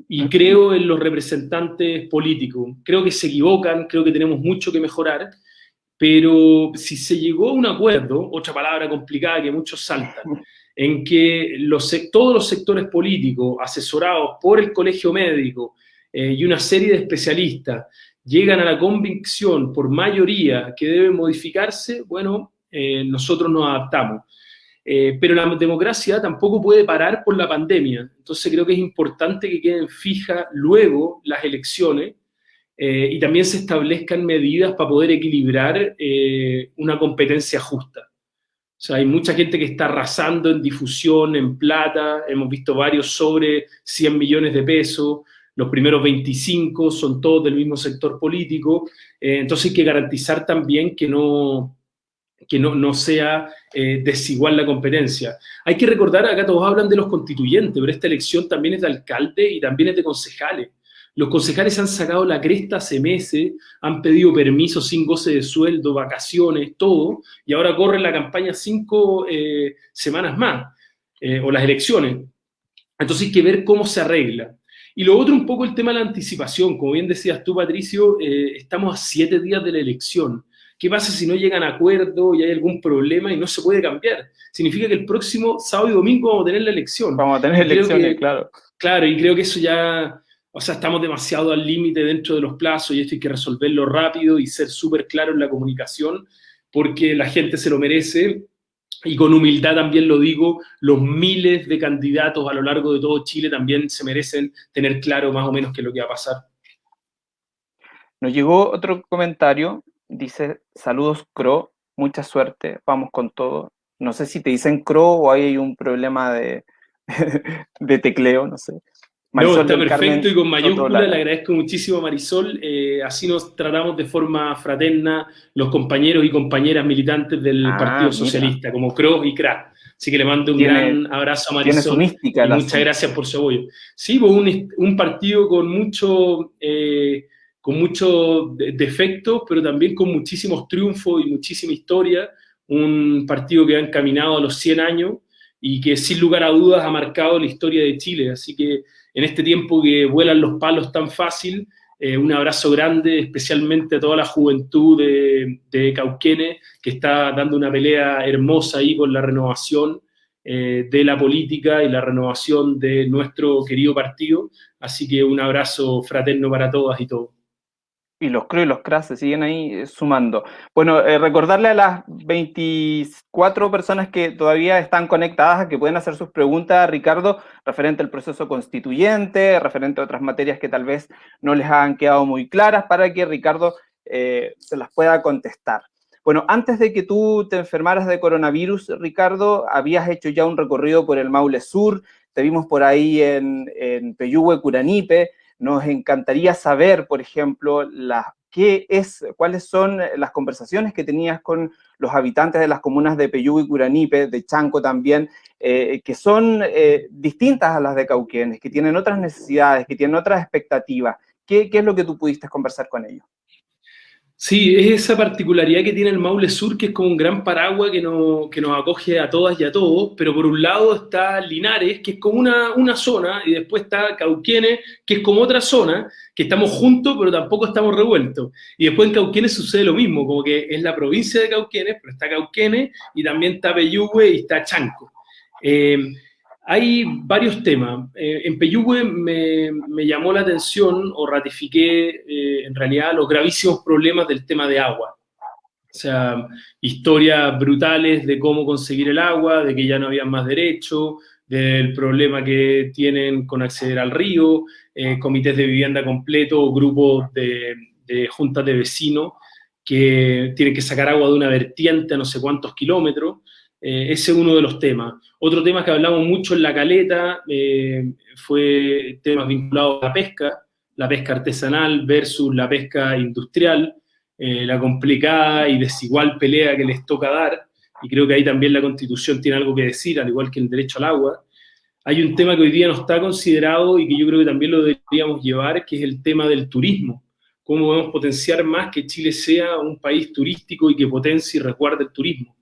y creo en los representantes políticos. Creo que se equivocan, creo que tenemos mucho que mejorar, pero si se llegó a un acuerdo, otra palabra complicada que muchos saltan, en que los, todos los sectores políticos, asesorados por el colegio médico eh, y una serie de especialistas, llegan a la convicción por mayoría que debe modificarse, bueno, eh, nosotros nos adaptamos. Eh, pero la democracia tampoco puede parar por la pandemia. Entonces creo que es importante que queden fijas luego las elecciones eh, y también se establezcan medidas para poder equilibrar eh, una competencia justa. O sea, hay mucha gente que está arrasando en difusión, en plata, hemos visto varios sobre 100 millones de pesos, los primeros 25 son todos del mismo sector político, entonces hay que garantizar también que no, que no, no sea eh, desigual la competencia. Hay que recordar, acá todos hablan de los constituyentes, pero esta elección también es de alcalde y también es de concejales. Los concejales han sacado la cresta hace meses, han pedido permiso sin goce de sueldo, vacaciones, todo, y ahora corre la campaña cinco eh, semanas más, eh, o las elecciones. Entonces hay que ver cómo se arregla. Y lo otro un poco el tema de la anticipación. Como bien decías tú, Patricio, estamos a siete días de la elección. ¿Qué pasa si no llegan a acuerdo y hay algún problema y no se puede cambiar? Significa que el próximo sábado y domingo vamos a tener la elección. Vamos a tener elecciones, claro. Claro, y creo que eso ya, o sea, estamos demasiado al límite dentro de los plazos y esto hay que resolverlo rápido y ser súper claro en la comunicación porque la gente se lo merece y con humildad también lo digo, los miles de candidatos a lo largo de todo Chile también se merecen tener claro más o menos qué es lo que va a pasar. Nos llegó otro comentario dice, saludos Cro, mucha suerte, vamos con todo. No sé si te dicen Cro o hay un problema de, de tecleo, no sé. no, está perfecto y con mayúscula, le agradezco muchísimo a Marisol, eh, así nos tratamos de forma fraterna los compañeros y compañeras militantes del ah, Partido Socialista, como Cro y Cra. Así que le mando un gran abrazo a Marisol. Mística, y muchas gracias por su apoyo. Sí, pues un, un partido con mucho eh, con muchos defectos, pero también con muchísimos triunfos y muchísima historia, un partido que ha encaminado a los 100 años y que sin lugar a dudas ha marcado la historia de Chile. Así que en este tiempo que vuelan los palos tan fácil, eh, un abrazo grande, especialmente a toda la juventud de, de, que está dando una pelea hermosa ahí con la renovación eh, de la política y la renovación de nuestro querido partido. Así que un abrazo fraterno para todas y todos y los CRO y los CRAS se siguen ahí eh, sumando. Bueno, eh, recordarle a las 24 personas que todavía están conectadas que pueden hacer sus preguntas Ricardo referente al proceso constituyente, referente a otras materias que tal vez no les han quedado muy claras, para que Ricardo eh, se las pueda contestar. Bueno, antes de que tú te enfermaras de coronavirus, Ricardo, habías hecho ya un recorrido por el Maule Sur, te vimos por ahí en, en Peyúgue, Curanipe, nos encantaría saber, por ejemplo, qué es, cuáles son las conversaciones que tenías con los habitantes de las comunas de Peyú y Curanipe, de Chanco también, eh, que son eh, distintas a las de Cauquenes, que tienen otras necesidades, que tienen otras expectativas. ¿Qué, ¿Qué, es lo que tú pudiste conversar con ellos? Sí, es esa particularidad que tiene el Maule Sur, que es como un gran paraguas que, no, que nos acoge a todas y a todos, pero por un lado está Linares, que es como una, una zona, y después está Cauquenes, que es como otra zona, que estamos juntos, pero tampoco estamos revueltos. Y después en Cauquenes sucede lo mismo, como que es la provincia de Cauquenes, pero está Cauquenes, y también está Peyúgue y está Chanco. Eh, hay varios temas. Eh, en Peyúgue me, llamó la atención o ratifiqué eh, en realidad los gravísimos problemas del tema de agua. O sea, historias brutales de cómo conseguir el agua, de que ya no había más derecho, del problema que tienen con acceder al río, eh, comités de vivienda completo grupos de, de juntas de vecinos que tienen que sacar agua de una vertiente a no sé cuántos kilómetros. Eh, ese es uno de los temas. Otro tema que hablamos mucho en la caleta eh, fue temas vinculados a la pesca, la pesca artesanal versus la pesca industrial, eh, la complicada y desigual pelea que les toca dar, y creo que ahí también la Constitución tiene algo que decir, al igual que el derecho al agua. Hay un tema que hoy día no está considerado y que yo creo que también lo deberíamos llevar, que es el tema del turismo. Cómo podemos potenciar más que Chile sea un país turístico y que potencie y resguarde el turismo.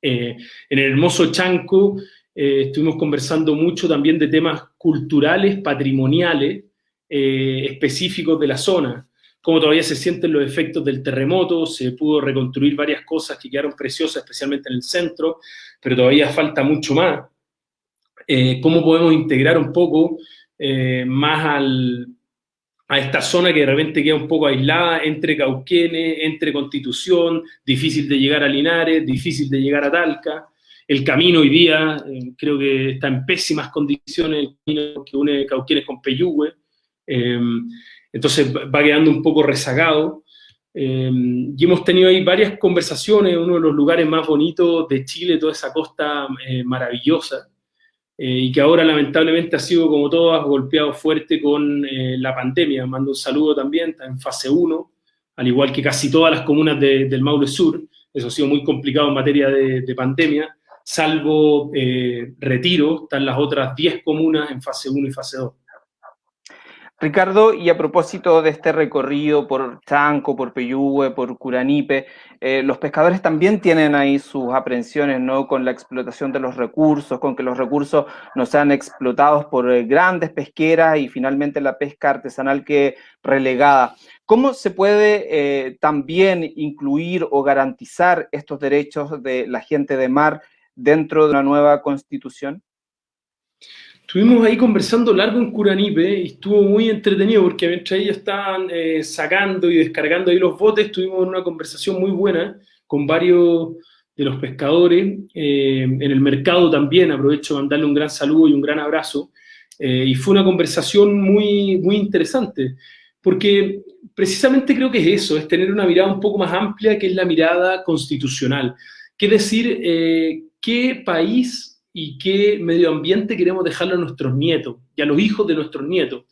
Eh, en el hermoso Chanco eh, estuvimos conversando mucho también de temas culturales, patrimoniales, eh, específicos de la zona, cómo todavía se sienten los efectos del terremoto, se pudo reconstruir varias cosas que quedaron preciosas, especialmente en el centro, pero todavía falta mucho más. cómo podemos integrar un poco más al, a esta zona que de repente queda un poco aislada entre Cauquenes, entre Constitución, difícil de llegar a Linares, difícil de llegar a Talca. El camino hoy día eh, creo que está en pésimas condiciones, el camino que une Cauquenes con Peyúgue. Eh, entonces va quedando un poco rezagado. Eh, y hemos tenido ahí varias conversaciones, uno de los lugares más bonitos de Chile, toda esa costa maravillosa. Eh, y que ahora lamentablemente ha sido, como todas, golpeado fuerte con eh, la pandemia. Mando un saludo también, está en fase 1, al igual que casi todas las comunas del Maule Sur. Eso ha sido muy complicado en materia de, pandemia, salvo eh, Retiro, están las otras 10 comunas en fase 1 y fase 2. Ricardo, y a propósito de este recorrido por Chanco, por Peyúgue, por Curanipe, eh, los pescadores también tienen ahí sus aprensiones, ¿no? Con la explotación de los recursos, con que los recursos no sean explotados por eh, grandes pesqueras y finalmente la pesca artesanal que relegada. ¿Cómo se puede eh, también incluir o garantizar estos derechos de la gente de mar dentro de una nueva constitución? Estuvimos ahí conversando largo en Curanipe y estuvo muy entretenido porque mientras ellos estaban eh, sacando y descargando ahí los botes, tuvimos una conversación muy buena con varios de los pescadores, eh, en el mercado también, aprovecho de mandarle un gran saludo y un gran abrazo, eh, y fue una conversación muy, muy interesante, porque precisamente creo que es eso, es tener una mirada un poco más amplia, que es la mirada constitucional, que es decir, qué país y qué medio ambiente queremos dejarle a nuestros nietos y a los hijos de nuestros nietos.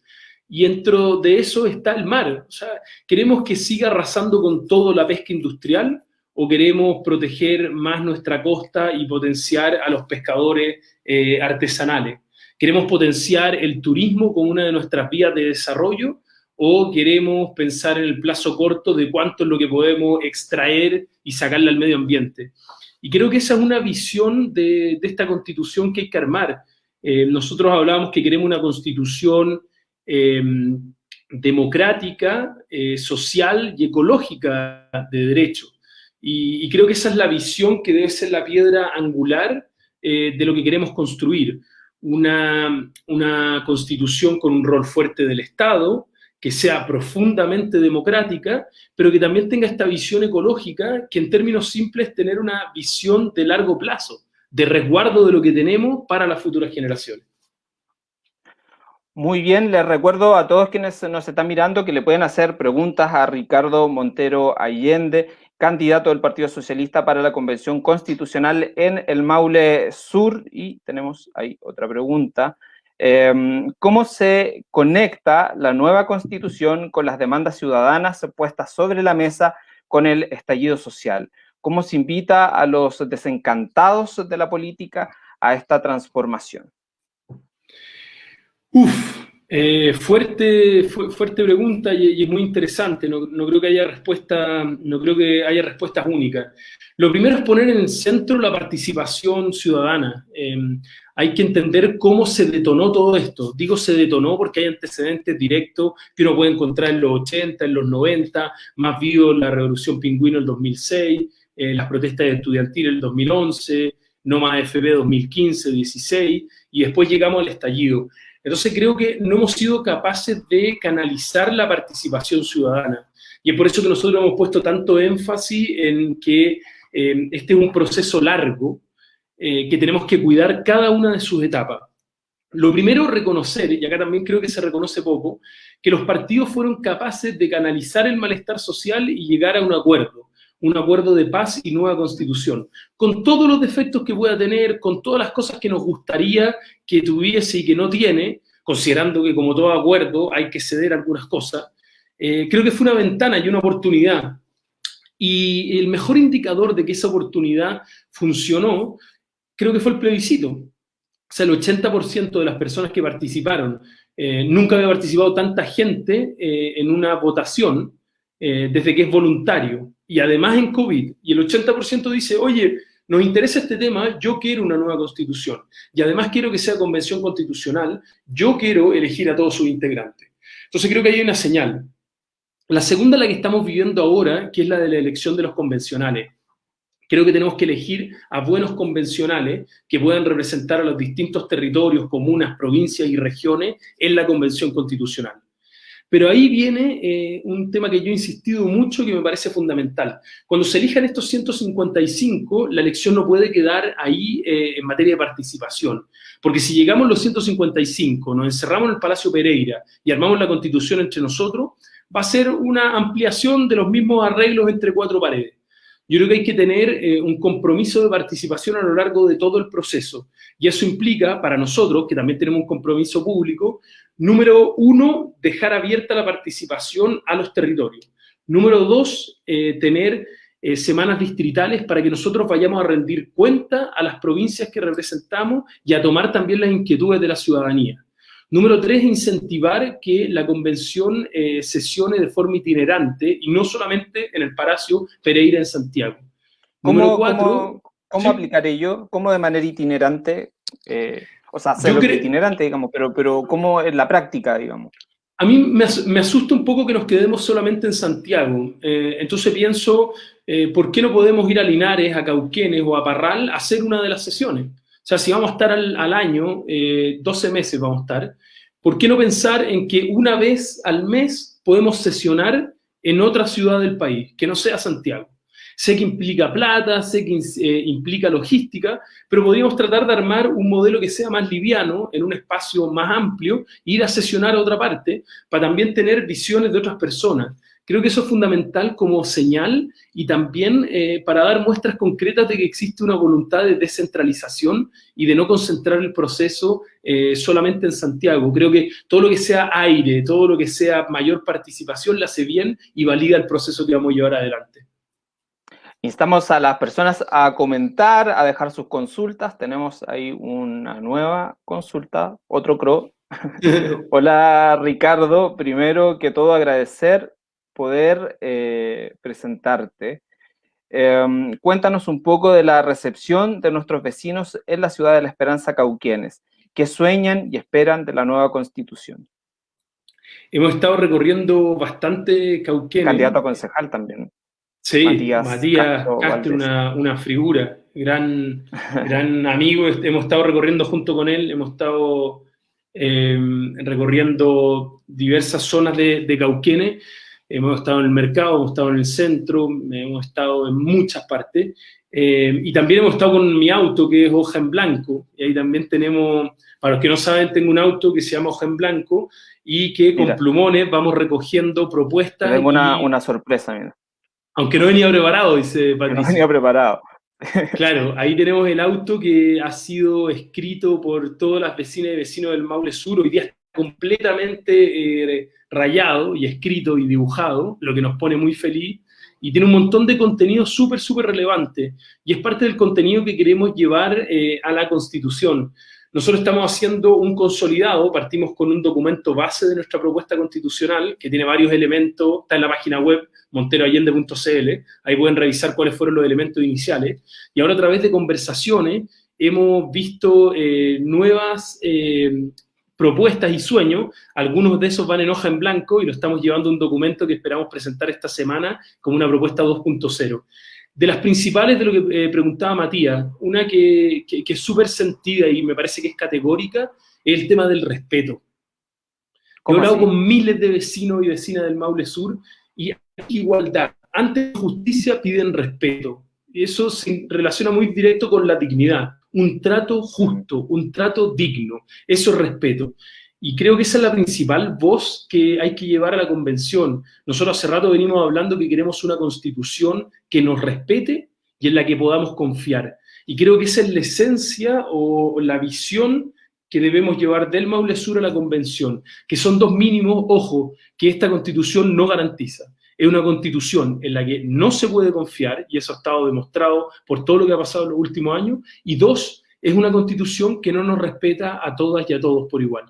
Y dentro de eso está el mar. O sea, ¿queremos que siga arrasando con todo la pesca industrial o queremos proteger más nuestra costa y potenciar a los pescadores eh, artesanales? ¿Queremos potenciar el turismo como una de nuestras vías de desarrollo o queremos pensar en el plazo corto de cuánto es lo que podemos extraer y sacarle al medio ambiente? Y creo que esa es una visión de, esta constitución que hay que armar. Eh, nosotros hablábamos que queremos una constitución em, democrática, eh, social y ecológica de derecho. Y, creo que esa es la visión que debe ser la piedra angular eh, de lo que queremos construir. Una, una constitución con un rol fuerte del Estado, que sea profundamente democrática, pero que también tenga esta visión ecológica, que en términos simples tener una visión de largo plazo, de resguardo de lo que tenemos para las futuras generaciones. Muy bien, les recuerdo a todos quienes nos están mirando que le pueden hacer preguntas a Ricardo Montero Allende, candidato del Partido Socialista para la Convención Constitucional en el Maule Sur. Y tenemos ahí otra pregunta. Em, ¿Cómo se conecta la nueva constitución con las demandas ciudadanas puestas sobre la mesa con el estallido social? ¿Cómo se invita a los desencantados de la política a esta transformación? Uf, eh, fuerte, fuerte pregunta y, muy interesante. No, creo que haya respuesta, no creo que haya respuestas únicas. Lo primero es poner en el centro la participación ciudadana. Em, hay que entender cómo se detonó todo esto. Digo se detonó porque hay antecedentes directos que uno puede encontrar en los 80, en los 90, más vivo la Revolución Pingüino del 2006, eh, las protestas estudiantiles del 2011, no más FB 2015, 16, y después llegamos al estallido. Entonces creo que no hemos sido capaces de canalizar la participación ciudadana. Y es por eso que nosotros hemos puesto tanto énfasis en que eh, este es un proceso largo, eh, que tenemos que cuidar cada una de sus etapas. Lo primero, reconocer, y acá también creo que se reconoce poco, que los partidos fueron capaces de canalizar el malestar social y llegar a un acuerdo, un acuerdo de paz y nueva constitución, con todos los defectos que pueda tener, con todas las cosas que nos gustaría que tuviese y que no tiene, considerando que como todo acuerdo hay que ceder algunas cosas, eh, creo que fue una ventana y una oportunidad. Y el mejor indicador de que esa oportunidad funcionó, creo que fue el plebiscito. O sea, el 80% de las personas que participaron, eh, nunca había participado tanta gente eh, en una votación desde que es voluntario. Y además en COVID. Y el 80% dice, oye, nos interesa este tema, yo quiero una nueva constitución. Y además quiero que sea convención constitucional, yo quiero elegir a todos sus integrantes. Entonces creo que hay una señal. La segunda, la que estamos viviendo ahora, que es la de la elección de los convencionales. Creo que tenemos que elegir a buenos convencionales que puedan representar a los distintos territorios, comunas, provincias y regiones en la convención constitucional. Pero ahí viene eh, un tema que yo he insistido mucho que me parece fundamental. Cuando se elijan estos 155, la elección no puede quedar ahí eh, en materia de participación. Porque si llegamos los 155, nos encerramos en el Palacio Pereira y armamos la constitución entre nosotros, va a ser una ampliación de los mismos arreglos entre cuatro paredes. Yo creo que hay que tener eh, un compromiso de participación a lo largo de todo el proceso. Y eso implica, para nosotros, que también tenemos un compromiso público, Número uno, dejar abierta la participación a los territorios. Número dos, eh, tener eh, semanas distritales para que nosotros vayamos a rendir cuenta a las provincias que representamos y a tomar también las inquietudes de la ciudadanía. Número tres, incentivar que la convención eh, sesione de forma itinerante y no solamente en el Palacio Pereira en Santiago. Número cuatro, ¿cómo, aplicaré yo? ¿Cómo de manera itinerante? O sea, ser itinerante, digamos, pero, pero ¿cómo es la práctica, digamos? A mí me, asusta un poco que nos quedemos solamente en Santiago. Eh, entonces pienso, eh, ¿por qué no podemos ir a Linares, a Cauquenes o a Parral a hacer una de las sesiones? O sea, si vamos a estar al, año, 12 eh, meses vamos a estar, ¿por qué no pensar en que una vez al mes podemos sesionar en otra ciudad del país, que no sea Santiago? Sé que implica plata, sé que eh, implica logística, pero podríamos tratar de armar un modelo que sea más liviano, en un espacio más amplio, e ir a sesionar a otra parte, para también tener visiones de otras personas. Creo que eso es fundamental como señal y también eh, para dar muestras concretas de que existe una voluntad de descentralización y de no concentrar el proceso eh, solamente en Santiago. Creo que todo lo que sea aire, todo lo que sea mayor participación, la hace bien y valida el proceso que vamos a llevar adelante. Instamos a las personas a comentar, a dejar sus consultas. Tenemos ahí una nueva consulta, otro CRO. Hola Ricardo, primero que todo agradecer poder eh, presentarte. Em, cuéntanos un poco de la recepción de nuestros vecinos en la ciudad de la Esperanza Cauquienes, que sueñan y esperan de la nueva constitución. Hemos estado recorriendo bastante Cauquienes. Candidato a concejal también. Sí, Matías, Castro, una, figura, gran, gran amigo. Hemos estado recorriendo junto con él, hemos estado em, recorriendo diversas zonas de, de Cauquenes. Hemos estado en el mercado, hemos estado en el centro, hemos estado en muchas partes. Em, y también hemos estado con mi auto, que es hoja en blanco. Y ahí también tenemos, para los que no saben, tengo un auto que se llama hoja en blanco y que con plumones vamos recogiendo propuestas. Tengo una, una sorpresa, mira. Aunque no venía preparado, dice Patricio. No venía preparado. Claro, ahí tenemos el auto que ha sido escrito por todas las vecinas y vecinos del Maule Sur, hoy día está completamente eh, rayado y escrito y dibujado, lo que nos pone muy feliz, y tiene un montón de contenido súper, súper relevante, y es parte del contenido que queremos llevar eh, a la Constitución. Nosotros estamos haciendo un consolidado, partimos con un documento base de nuestra propuesta constitucional, que tiene varios elementos, está en la página web monteroallende.cl, ahí pueden revisar cuáles fueron los elementos iniciales, y ahora a través de conversaciones hemos visto eh, nuevas eh, propuestas y sueños, algunos de esos van en hoja en blanco y lo estamos llevando a un documento que esperamos presentar esta semana como una propuesta 2.0. De las principales de lo que eh, preguntaba Matías, una que, es súper sentida y me parece que es categórica, es el tema del respeto. He hablado con miles de vecinos y vecinas del Maule Sur y hay igualdad. Antes de justicia piden respeto. Y eso se relaciona muy directo con la dignidad. Un trato justo, un trato digno. Eso es respeto. Y creo que esa es la principal voz que hay que llevar a la convención. Nosotros hace rato venimos hablando que queremos una constitución que nos respete y en la que podamos confiar. Y creo que esa es la esencia o la visión que debemos llevar del Maule Sur a la convención, que son dos mínimos, ojo, que esta constitución no garantiza. Es una constitución en la que no se puede confiar, y eso ha estado demostrado por todo lo que ha pasado en los últimos años, y dos, es una constitución que no nos respeta a todas y a todos por igual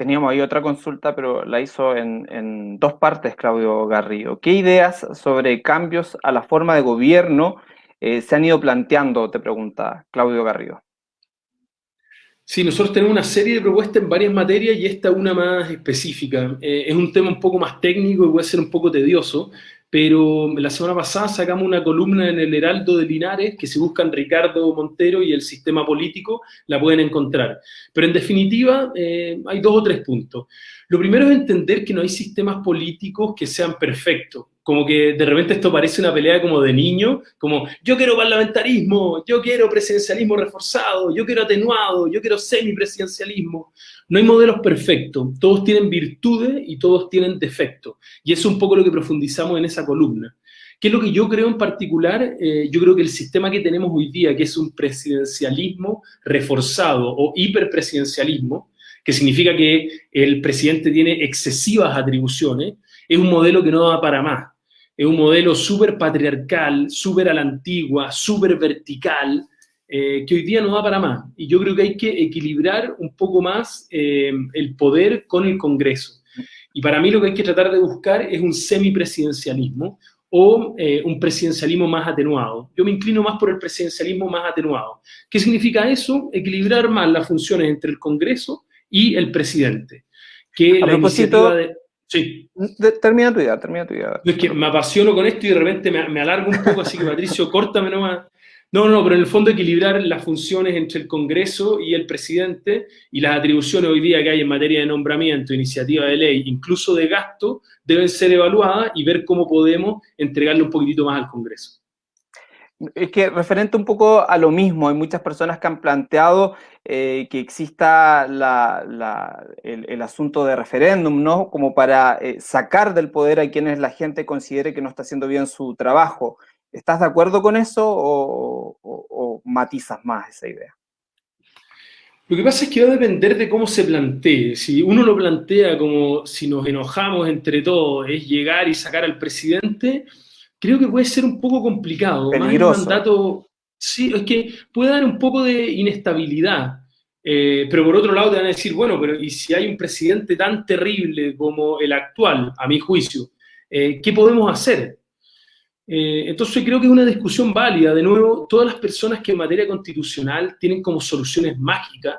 teníamos ahí otra consulta, pero la hizo en, dos partes Claudio Garrido. ¿Qué ideas sobre cambios a la forma de gobierno eh, se han ido planteando, te pregunta Claudio Garrido? Sí, nosotros tenemos una serie de propuestas en varias materias y esta una más específica. Eh, es un tema un poco más técnico y puede ser un poco tedioso, pero la semana pasada sacamos una columna en el Heraldo de Linares, que si buscan Ricardo Montero y el sistema político, la pueden encontrar. Pero en definitiva, eh, hay dos o tres puntos. Lo primero es entender que no hay sistemas políticos que sean perfectos como que de repente esto parece una pelea como de niño, como yo quiero parlamentarismo, yo quiero presidencialismo reforzado, yo quiero atenuado, yo quiero semipresidencialismo. No hay modelos perfectos, todos tienen virtudes y todos tienen defectos. Y eso es un poco lo que profundizamos en esa columna. ¿Qué es lo que yo creo en particular? Eh, yo creo que el sistema que tenemos hoy día, que es un presidencialismo reforzado o hiperpresidencialismo, que significa que el presidente tiene excesivas atribuciones, es un modelo que no va para más es un modelo súper patriarcal, súper a la antigua, súper vertical, eh, que hoy día no va para más. Y yo creo que hay que equilibrar un poco más eh, el poder con el Congreso. Y para mí lo que hay que tratar de buscar es un semipresidencialismo o eh, un presidencialismo más atenuado. Yo me inclino más por el presidencialismo más atenuado. ¿Qué significa eso? Equilibrar más las funciones entre el Congreso y el presidente. Que la iniciativa de... Sí. termina tu idea, termina tu idea. Es que me apasiono con esto y de repente me, me alargo un poco, así que Patricio, córtame nomás. No, no, pero en el fondo equilibrar las funciones entre el Congreso y el presidente y las atribuciones hoy día que hay en materia de nombramiento, iniciativa de ley, incluso de gasto, deben ser evaluadas y ver cómo podemos entregarle un poquitito más al Congreso. Es que referente un poco a lo mismo, hay muchas personas que han planteado eh, que exista el, asunto de referéndum, ¿no? Como para eh, sacar del poder a quienes la gente considere que no está haciendo bien su trabajo. ¿Estás de acuerdo con eso o, matizas más esa idea? Lo que pasa es que va a depender de cómo se plantee. Si uno lo plantea como si nos enojamos entre todos, es llegar y sacar al presidente, creo que puede ser un poco complicado. Peligroso. mandato, sí, es que puede dar un poco de inestabilidad. Eh, pero por otro lado te van a decir, bueno, pero ¿y si hay un presidente tan terrible como el actual, a mi juicio, eh, qué podemos hacer? Eh, entonces creo que es una discusión válida. De nuevo, todas las personas que en materia constitucional tienen como soluciones mágicas,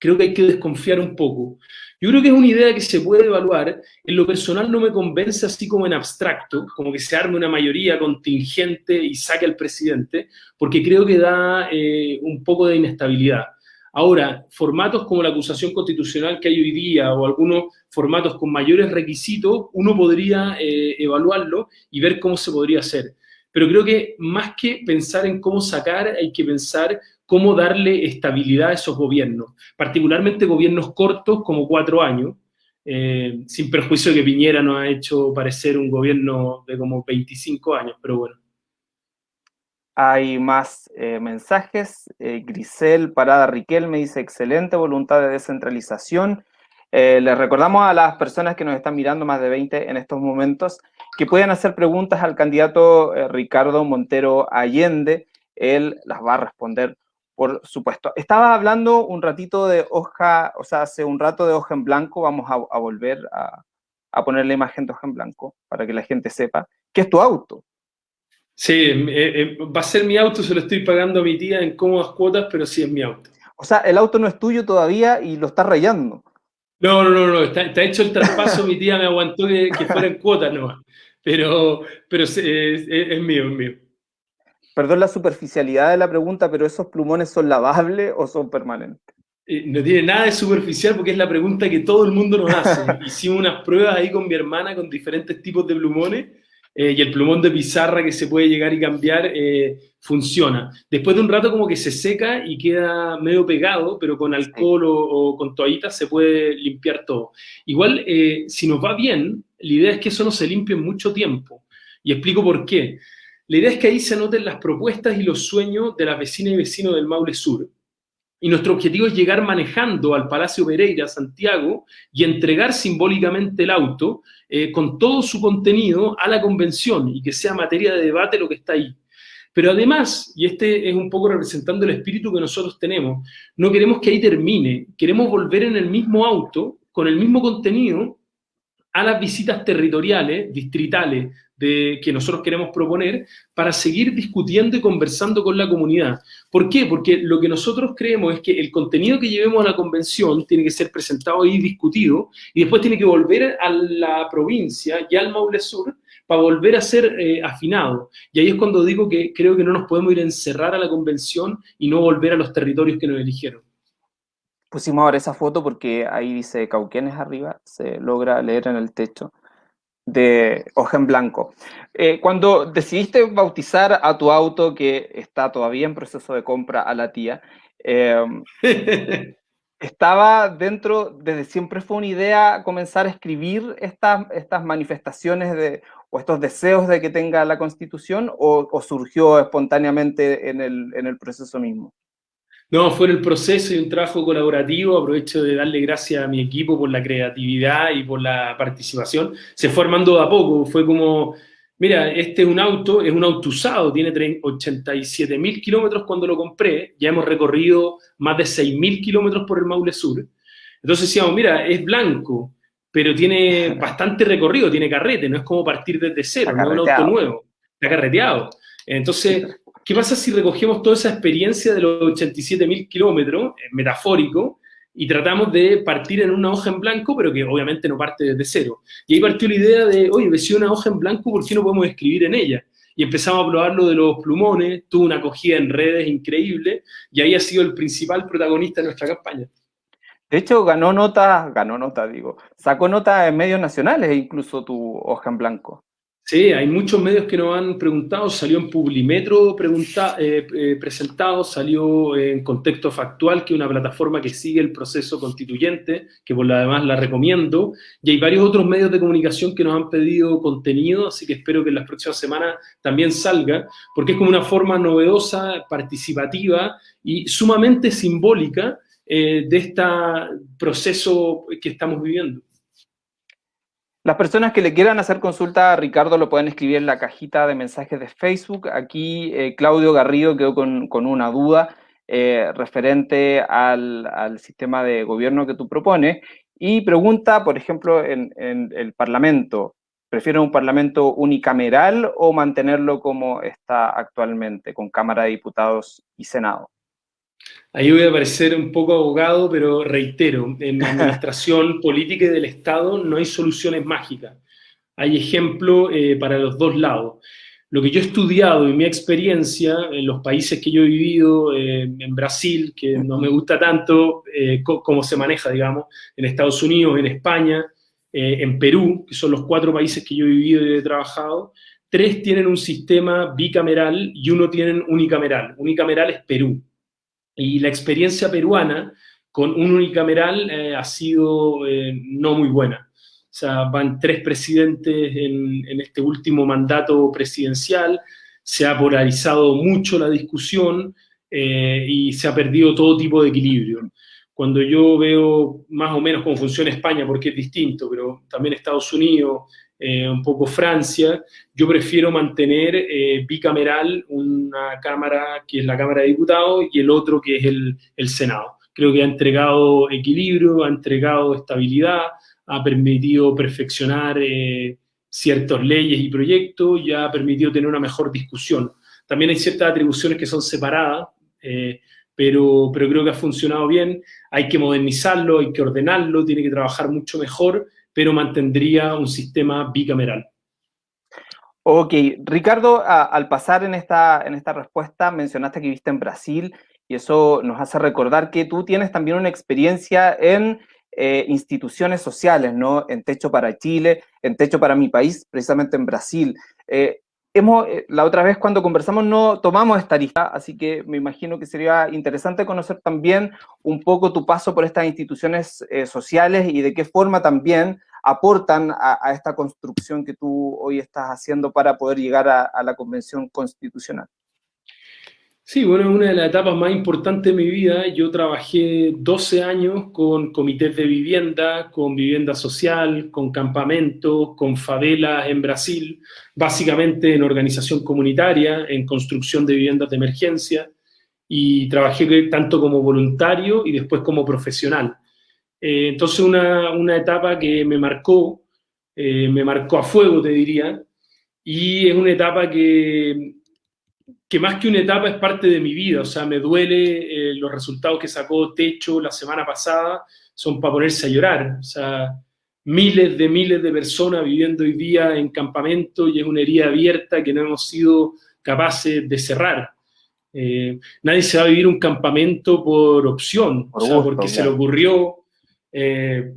creo que hay que desconfiar un poco. Yo creo que es una idea que se puede evaluar. En lo personal no me convence así como en abstracto, como que se arme una mayoría contingente y saque al presidente, porque creo que da eh, un poco de inestabilidad. Ahora, formatos como la acusación constitucional que hay hoy día o algunos formatos con mayores requisitos, uno podría eh, evaluarlo y ver cómo se podría hacer. Pero creo que más que pensar en cómo sacar, hay que pensar cómo darle estabilidad a esos gobiernos, particularmente gobiernos cortos como cuatro años, eh, sin perjuicio de que Piñera nos ha hecho parecer un gobierno de como 25 años, pero bueno. Hay más eh, mensajes. Eh, Grisel Parada Riquel me dice, excelente voluntad de descentralización. Les recordamos a las personas que nos están mirando, más de 20 en estos momentos, que pueden hacer preguntas al candidato Ricardo Montero Allende. Él las va a responder, por supuesto. Estaba hablando un ratito de hoja, o sea, hace un rato de hoja en blanco. Vamos a, volver a, a poner la imagen de hoja en blanco para que la gente sepa que es tu auto. Sí, eh, eh, va a ser mi auto, se lo estoy pagando a mi tía en cómodas cuotas, pero sí es mi auto. O sea, el auto no es tuyo todavía y lo está rayando. No, no, no, no, está, hecho el traspaso, mi tía me aguantó que, fuera en cuotas nomás. Pero, pero es, es, mío, es mío. Perdón la superficialidad de la pregunta, pero ¿esos plumones son lavables o son permanentes? Eh, no tiene nada de superficial porque es la pregunta que todo el mundo nos hace. Hicimos unas pruebas ahí con mi hermana con diferentes tipos de plumones eh, y el plumón de pizarra que se puede llegar y cambiar eh, funciona. Después de un rato como que se seca y queda medio pegado, pero con alcohol o, con toallitas se puede limpiar todo. Igual, si nos va bien, la idea es que eso no se limpie en mucho tiempo. Y explico por qué. La idea es que ahí se anoten las propuestas y los sueños de las vecinas y vecinos del Maule Sur y nuestro objetivo es llegar manejando al Palacio Pereira, Santiago, y entregar simbólicamente el auto eh, con todo su contenido a la convención y que sea materia de debate lo que está ahí. Pero además, y este es un poco representando el espíritu que nosotros tenemos, no queremos que ahí termine, queremos volver en el mismo auto, con el mismo contenido, a las visitas territoriales, distritales, de, que nosotros queremos proponer para seguir discutiendo y conversando con la comunidad. ¿Por qué? Porque lo que nosotros creemos es que el contenido que llevemos a la convención tiene que ser presentado y discutido y después tiene que volver a la provincia y al Maule Sur para volver a ser eh, afinado. Y ahí es cuando digo que creo que no nos podemos ir a encerrar a la convención y no volver a los territorios que nos eligieron. Pusimos ahora esa foto porque ahí dice Cauquenes arriba, se logra leer en el techo de hoja en blanco. Eh, cuando decidiste bautizar a tu auto, que está todavía en proceso de compra a la tía, em, ¿estaba dentro, desde siempre fue una idea comenzar a escribir estas, estas manifestaciones de, o estos deseos de que tenga la Constitución o, o surgió espontáneamente en el, en el proceso mismo? No, fue en el proceso y un trabajo colaborativo, aprovecho de darle gracias a mi equipo por la creatividad y por la participación. Se fue armando de a poco, fue como, mira, este es un auto, es un auto usado, tiene 87 mil kilómetros cuando lo compré, ya hemos recorrido más de 6 mil kilómetros por el Maule Sur. Entonces decíamos, mira, es blanco, pero tiene bastante recorrido, tiene carrete, no es como partir desde cero, no es un auto nuevo, está carreteado. Entonces, ¿Qué pasa si recogemos toda esa experiencia de los 87.000 kilómetros, eh, metafórico, y tratamos de partir en una hoja en blanco, pero que obviamente no parte desde cero? Y ahí partió la idea de, oye, si una hoja en blanco, ¿por qué no podemos escribir en ella? Y empezamos a probar lo de los plumones, tuvo una acogida en redes increíble, y ahí ha sido el principal protagonista de nuestra campaña. De hecho, ganó nota, ganó nota, digo, sacó nota en medios nacionales, incluso tu hoja en blanco. Sí, hay muchos medios que nos han preguntado, salió en Publimetro eh, eh, presentado, salió en Contexto Factual, que es una plataforma que sigue el proceso constituyente, que por lo demás la recomiendo, y hay varios otros medios de comunicación que nos han pedido contenido, así que espero que en las próximas semanas también salga, porque es como una forma novedosa, participativa y sumamente simbólica eh, de este proceso que estamos viviendo. Las personas que le quieran hacer consulta a Ricardo lo pueden escribir en la cajita de mensajes de Facebook. Aquí eh, Claudio Garrido quedó con, una duda eh, referente al, sistema de gobierno que tú propones y pregunta, por ejemplo, en, en el Parlamento, ¿prefieren un Parlamento unicameral o mantenerlo como está actualmente, con Cámara de Diputados y Senado? Ahí voy a parecer un poco abogado, pero reitero, en la administración política y del Estado no hay soluciones mágicas. Hay ejemplo eh, para los dos lados. Lo que yo he estudiado y mi experiencia en los países que yo he vivido, eh, en Brasil, que no me gusta tanto eh, cómo se maneja, digamos, en Estados Unidos, en España, en Perú, que son los cuatro países que yo he vivido y he trabajado, tres tienen un sistema bicameral y uno tienen unicameral. Unicameral es Perú. Y la experiencia peruana con un unicameral eh, ha sido eh, no muy buena. O sea, van tres presidentes en, este último mandato presidencial, se ha polarizado mucho la discusión eh, y se ha perdido todo tipo de equilibrio. Cuando yo veo más o menos cómo funciona España, porque es distinto, pero también Estados Unidos, eh, un poco Francia, yo prefiero mantener eh, bicameral una cámara que es la Cámara de Diputados y el otro que es el, Senado. Creo que ha entregado equilibrio, ha entregado estabilidad, ha permitido perfeccionar eh, ciertas leyes y proyectos y ha permitido tener una mejor discusión. También hay ciertas atribuciones que son separadas, pero, pero creo que ha funcionado bien. Hay que modernizarlo, hay que ordenarlo, tiene que trabajar mucho mejor, pero mantendría un sistema bicameral. Ok, Ricardo, al pasar en esta, en esta respuesta mencionaste que viste en Brasil y eso nos hace recordar que tú tienes también una experiencia en eh, instituciones sociales, ¿no? En Techo para Chile, en Techo para mi país, precisamente en Brasil. Eh, hemos, eh, la otra vez cuando conversamos no tomamos esta lista, así que me imagino que sería interesante conocer también un poco tu paso por estas instituciones eh, sociales y de qué forma también aportan a, esta construcción que tú hoy estás haciendo para poder llegar a la Convención Constitucional. Sí, bueno, es una de las etapas más importantes de mi vida. Yo trabajé 12 años con comités de vivienda, con vivienda social, con campamentos, con favelas en Brasil, básicamente en organización comunitaria, en construcción de viviendas de emergencia, y trabajé tanto como voluntario y después como profesional. Eh, entonces una, una, etapa que me marcó, eh, me marcó a fuego, te diría, y es una etapa que que más que una etapa es parte de mi vida, o sea, me duele eh, los resultados que sacó Techo la semana pasada, son para ponerse a llorar, o sea, miles de miles de personas viviendo hoy día en campamento y es una herida abierta que no hemos sido capaces de cerrar. Eh, nadie se va a vivir un campamento por opción, o sea, porque se le ocurrió eh,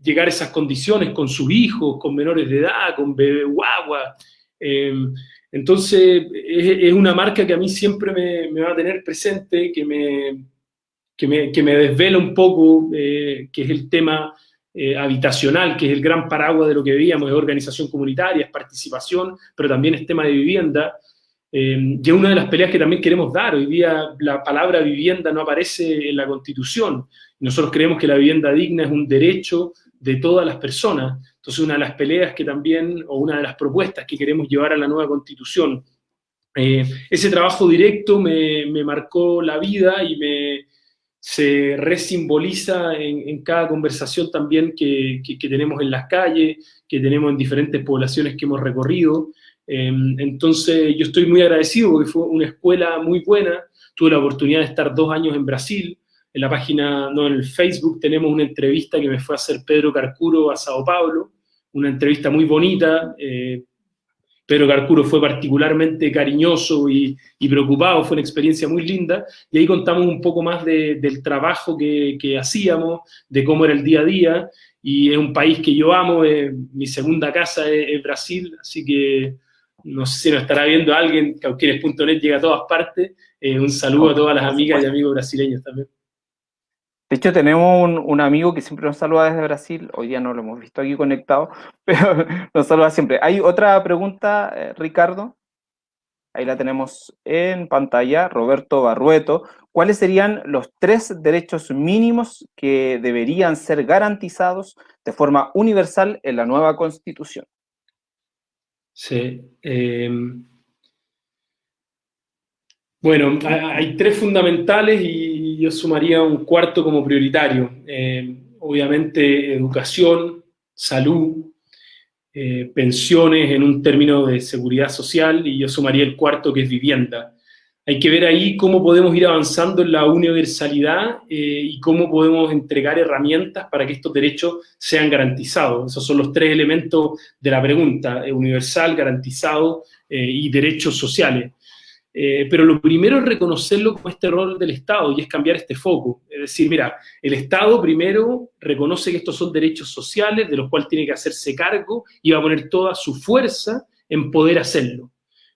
llegar a esas condiciones con sus hijos, con menores de edad, con bebé guagua. Entonces, es, una marca que a mí siempre me, va a tener presente, que me, que me, desvela un poco, eh, que es el tema eh, habitacional, que es el gran paraguas de lo que veíamos, es organización comunitaria, es participación, pero también es tema de vivienda. Eh, y es una de las peleas que también queremos dar. Hoy día la palabra vivienda no aparece en la Constitución. Nosotros creemos que la vivienda digna es un derecho de todas las personas. Entonces, una de las peleas que también, o una de las propuestas que queremos llevar a la nueva constitución, eh, ese trabajo directo me, marcó la vida y me, se resimboliza en, en cada conversación también que, tenemos en las calles, que tenemos en diferentes poblaciones que hemos recorrido. Em, entonces, yo estoy muy agradecido porque fue una escuela muy buena. Tuve la oportunidad de estar dos años en Brasil, en la página, no, en el Facebook tenemos una entrevista que me fue a hacer Pedro Carcuro a Sao Paulo, una entrevista muy bonita. Eh, Pedro Carcuro fue particularmente cariñoso y, preocupado, fue una experiencia muy linda, y ahí contamos un poco más del trabajo que, hacíamos, de cómo era el día a día, y es un país que yo amo, mi segunda casa es, Brasil, así que no sé si nos estará viendo alguien, cauquienes.net llega a todas partes, eh, un saludo a todas las amigas y amigos brasileños también. De hecho, tenemos un, amigo que siempre nos saluda desde Brasil, hoy día no lo hemos visto aquí conectado, pero nos saluda siempre. Hay otra pregunta, eh, Ricardo, ahí la tenemos en pantalla, Roberto Barrueto. ¿Cuáles serían los tres derechos mínimos que deberían ser garantizados de forma universal en la nueva Constitución? Sí. Em, bueno, hay tres fundamentales y yo sumaría un cuarto como prioritario. Eh, obviamente educación, salud, eh, pensiones en un término de seguridad social y yo sumaría el cuarto que es vivienda. Hay que ver ahí cómo podemos ir avanzando en la universalidad eh, y cómo podemos entregar herramientas para que estos derechos sean garantizados. Esos son los tres elementos de la pregunta, universal, garantizado y derechos sociales. Eh, pero lo primero es reconocerlo como este rol del Estado y es cambiar este foco. Es decir, mira, el Estado primero reconoce que estos son derechos sociales de los cuales tiene que hacerse cargo y va a poner toda su fuerza en poder hacerlo.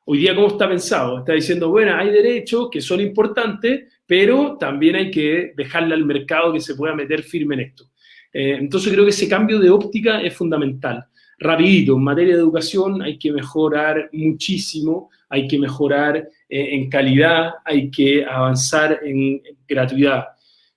Hoy día, ¿cómo está pensado? Está diciendo, bueno, hay derechos que son importantes, pero también hay que dejarle al mercado que se pueda meter firme en esto. Eh, entonces creo que ese cambio de óptica es fundamental. rapidito, en materia de educación hay que mejorar muchísimo, hay que mejorar en calidad, hay que avanzar en, gratuidad.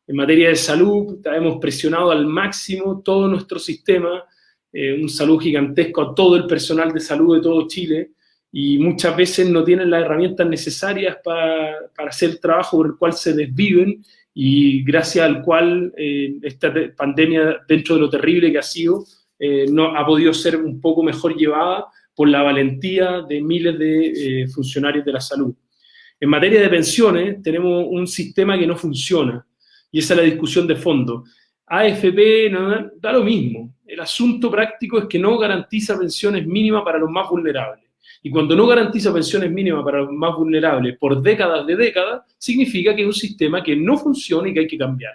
En materia de salud, hemos presionado al máximo todo nuestro sistema, eh, un salud gigantesco a todo el personal de salud de todo Chile, y muchas veces no tienen las herramientas necesarias para, para hacer el trabajo por el cual se desviven y gracias al cual eh, esta pandemia, dentro de lo terrible que ha sido, eh, no, ha podido ser un poco mejor llevada por la valentía de miles de eh, funcionarios de la salud. En materia de pensiones, tenemos un sistema que no funciona, y esa es la discusión de fondo. AFP da lo mismo. El asunto práctico es que no garantiza pensiones mínimas para los más vulnerables. Y cuando no garantiza pensiones mínimas para los más vulnerables por décadas de décadas, significa que es un sistema que no funciona y que hay que cambiar.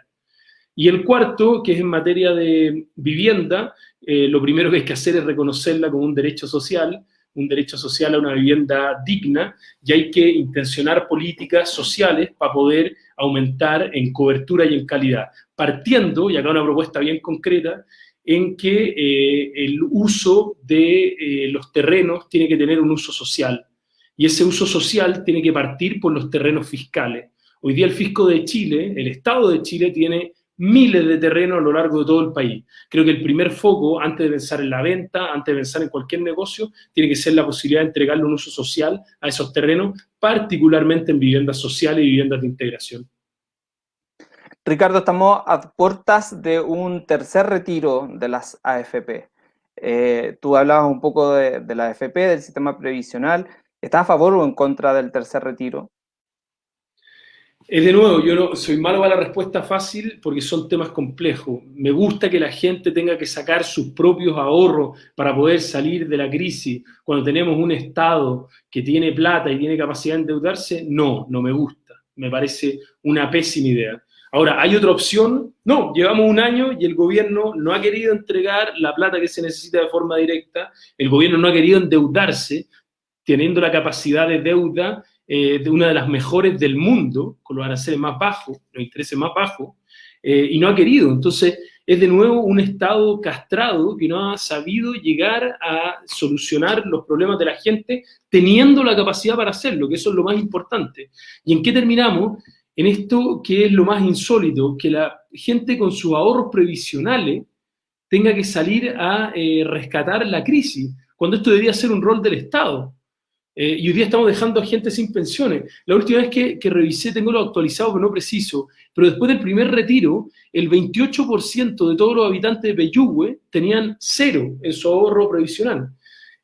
Y el cuarto, que es en materia de vivienda, eh, lo primero que hay que hacer es reconocerla como un derecho social, un derecho social a una vivienda digna, y hay que intencionar políticas sociales para poder aumentar en cobertura y en calidad. Partiendo, y acá una propuesta bien concreta, en que eh, el uso de eh, los terrenos tiene que tener un uso social. Y ese uso social tiene que partir por los terrenos fiscales. Hoy día el fisco de Chile, el Estado de Chile, tiene miles de terrenos a lo largo de todo el país. Creo que el primer foco, antes de pensar en la venta, antes de pensar en cualquier negocio, tiene que ser la posibilidad de entregarle un uso social a esos terrenos, particularmente en viviendas sociales y viviendas de integración. Ricardo, estamos a puertas de un tercer retiro de las AFP. Eh, tú hablabas un poco de, la AFP, del sistema previsional. ¿Estás a favor o en contra del tercer retiro? Es de nuevo, yo no soy malo para la respuesta fácil porque son temas complejos. Me gusta que la gente tenga que sacar sus propios ahorros para poder salir de la crisis. Cuando tenemos un Estado que tiene plata y tiene capacidad de endeudarse, no, no me gusta. Me parece una pésima idea. Ahora, ¿hay otra opción? No, llevamos un año y el gobierno no ha querido entregar la plata que se necesita de forma directa, el gobierno no ha querido endeudarse, teniendo la capacidad de deuda eh, de una de las mejores del mundo, con los aranceles más bajos, los intereses más bajos, eh, y no ha querido. Entonces, es de nuevo un Estado castrado que no ha sabido llegar a solucionar los problemas de la gente teniendo la capacidad para hacerlo, que eso es lo más importante. ¿Y en qué terminamos? en esto que es lo más insólito, que la gente con sus ahorros previsionales tenga que salir a eh, rescatar la crisis, cuando esto debería ser un rol del Estado. Eh, y hoy día estamos dejando a gente sin pensiones. La última vez que, revisé, tengo lo actualizado, pero no preciso, pero después del primer retiro, el 28% de todos los habitantes de Peyúgue tenían cero en su ahorro previsional.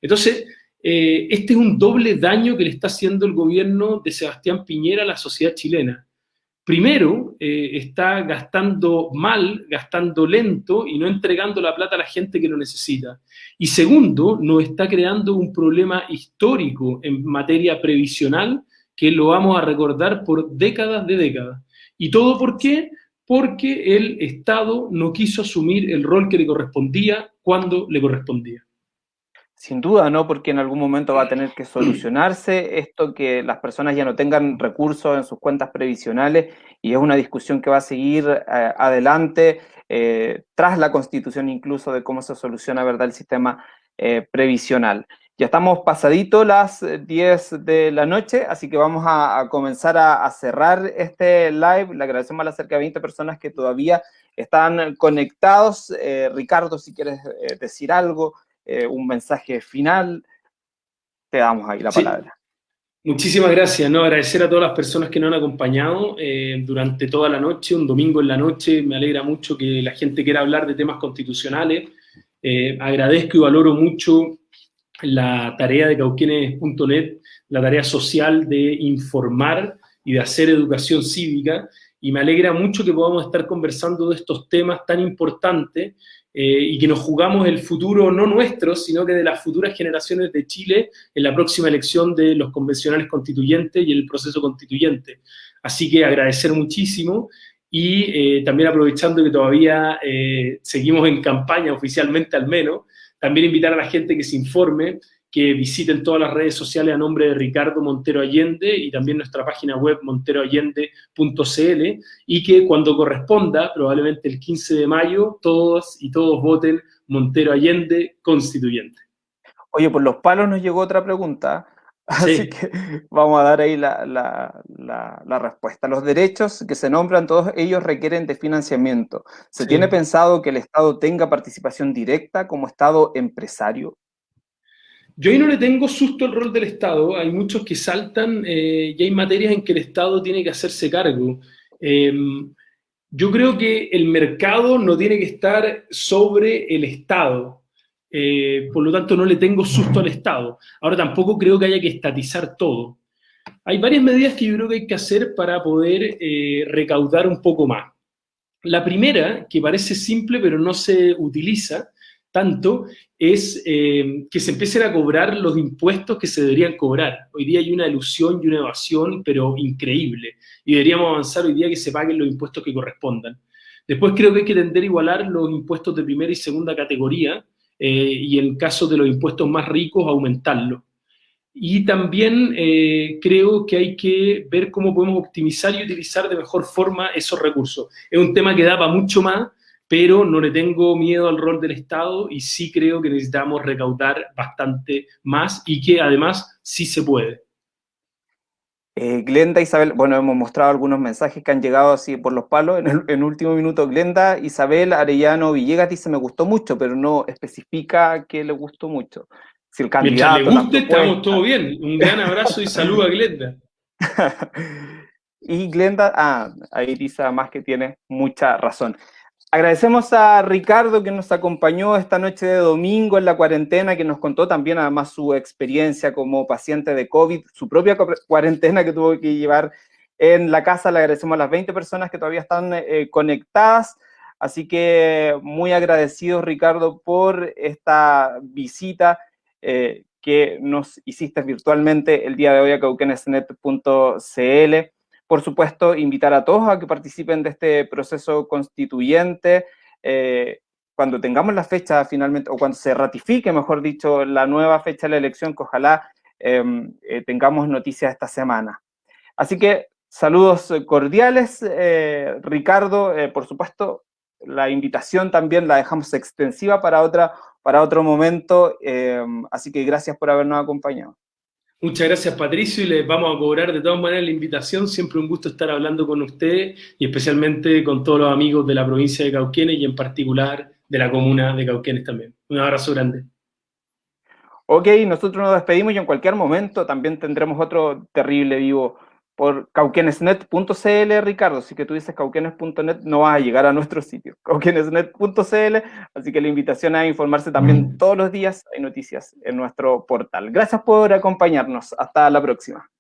Entonces, eh, este es un doble daño que le está haciendo el gobierno de Sebastián Piñera a la sociedad chilena primero, eh, está gastando mal, gastando lento y no entregando la plata a la gente que lo necesita. Y segundo, nos está creando un problema histórico en materia previsional que lo vamos a recordar por décadas de décadas. ¿Y todo por qué? Porque el Estado no quiso asumir el rol que le correspondía cuando le correspondía. Sin duda, ¿no? Porque en algún momento va a tener que solucionarse esto que las personas ya no tengan recursos en sus cuentas previsionales y es una discusión que va a seguir eh, adelante eh, tras la constitución incluso de cómo se soluciona, ¿verdad?, el sistema eh, previsional. Ya estamos pasadito las 10 de la noche, así que vamos a, comenzar a, a, cerrar este live. Le agradecemos a las cerca de 20 personas que todavía están conectados. Ricardo, si quieres decir algo, eh, un mensaje final, te damos ahí la palabra. Muchísimas gracias, ¿no? Agradecer a todas las personas que nos han acompañado eh, durante toda la noche, un domingo en la noche. Me alegra mucho que la gente quiera hablar de temas constitucionales. Eh, agradezco y valoro mucho la tarea de cauquienes.net, la tarea social de informar y de hacer educación cívica. Y me alegra mucho que podamos estar conversando de estos temas tan importantes eh, y que nos jugamos el futuro no nuestro, sino que de las futuras generaciones de Chile en la próxima elección de los convencionales constituyentes y el proceso constituyente. Así que agradecer muchísimo y eh, también aprovechando que todavía eh, seguimos en campaña oficialmente al menos, también invitar a la gente que se informe que visiten todas las redes sociales a nombre de Ricardo Montero Allende y también nuestra página web monteroallende.cl y que cuando corresponda, probablemente el 15 de mayo, todos y todos voten Montero Allende constituyente. Oye, por los palos nos llegó otra pregunta. Así que vamos a dar ahí la, respuesta. Los derechos que se nombran, todos ellos requieren de financiamiento. ¿Se tiene pensado que el Estado tenga participación directa como Estado empresario? Yo ahí no le tengo susto al rol del Estado. Hay muchos que saltan eh, y hay materias en que el Estado tiene que hacerse cargo. Em, yo creo que el mercado no tiene que estar sobre el Estado. Eh, por lo tanto, no le tengo susto al Estado. Ahora tampoco creo que haya que estatizar todo. Hay varias medidas que yo creo que hay que hacer para poder eh, recaudar un poco más. La primera, que parece simple pero no se utiliza tanto, es eh, que se empiecen a cobrar los impuestos que se deberían cobrar. Hoy día hay una ilusión y una evasión, pero increíble. Y deberíamos avanzar hoy día que se paguen los impuestos que correspondan. Después creo que hay que tender a igualar los impuestos de primera y segunda categoría, eh, y en caso de los impuestos más ricos, aumentarlo. Y también eh, creo que hay que ver cómo podemos optimizar y utilizar de mejor forma esos recursos. Es un tema que da para mucho más, pero no le tengo miedo al rol del Estado y sí creo que necesitamos recaudar bastante más y que además sí se puede. Eh, Glenda, Isabel, bueno, hemos mostrado algunos mensajes que han llegado así por los palos. En el último minuto, Glenda, Isabel, Arellano, Villegas dice, me gustó mucho, pero no especifica que le gustó mucho. Si el candidato... Mientras le guste, estamos todo bien. Un gran abrazo y saludo a Glenda. y Glenda, ah, ahí dice más que tiene mucha razón. Agradecemos a Ricardo que nos acompañó esta noche de domingo en la cuarentena, que nos contó también además su experiencia como paciente de COVID, su propia cuarentena que tuvo que llevar en la casa. Le agradecemos a las 20 personas que todavía están eh, conectadas. Así que muy agradecidos, Ricardo, por esta visita eh, que nos hiciste virtualmente el día de hoy a cauquenesnet.cl. Por supuesto, invitar a todos a que participen de este proceso constituyente. Eh, cuando tengamos la fecha finalmente, o cuando se ratifique, mejor dicho, la nueva fecha de la elección, que ojalá em, eh, tengamos noticias esta semana. Así que saludos cordiales, eh, Ricardo, por supuesto, la invitación también la dejamos extensiva para, otra, para otro momento, em, así que gracias por habernos acompañado. Muchas gracias, Patricio, y les vamos a cobrar de todas maneras la invitación. Siempre un gusto estar hablando con usted y especialmente con todos los amigos de la provincia de Cauquenes y en particular de la comuna de Cauquenes también. Un abrazo grande. Ok, nosotros nos despedimos y en cualquier momento también tendremos otro terrible vivo por cauquenesnet.cl, Ricardo. Si que tú dices cauquenes.net, no vas a llegar a nuestro sitio. Cauquenesnet.cl, así que la invitación a informarse también todos los días. Hay noticias en nuestro portal. Gracias por acompañarnos. Hasta la próxima.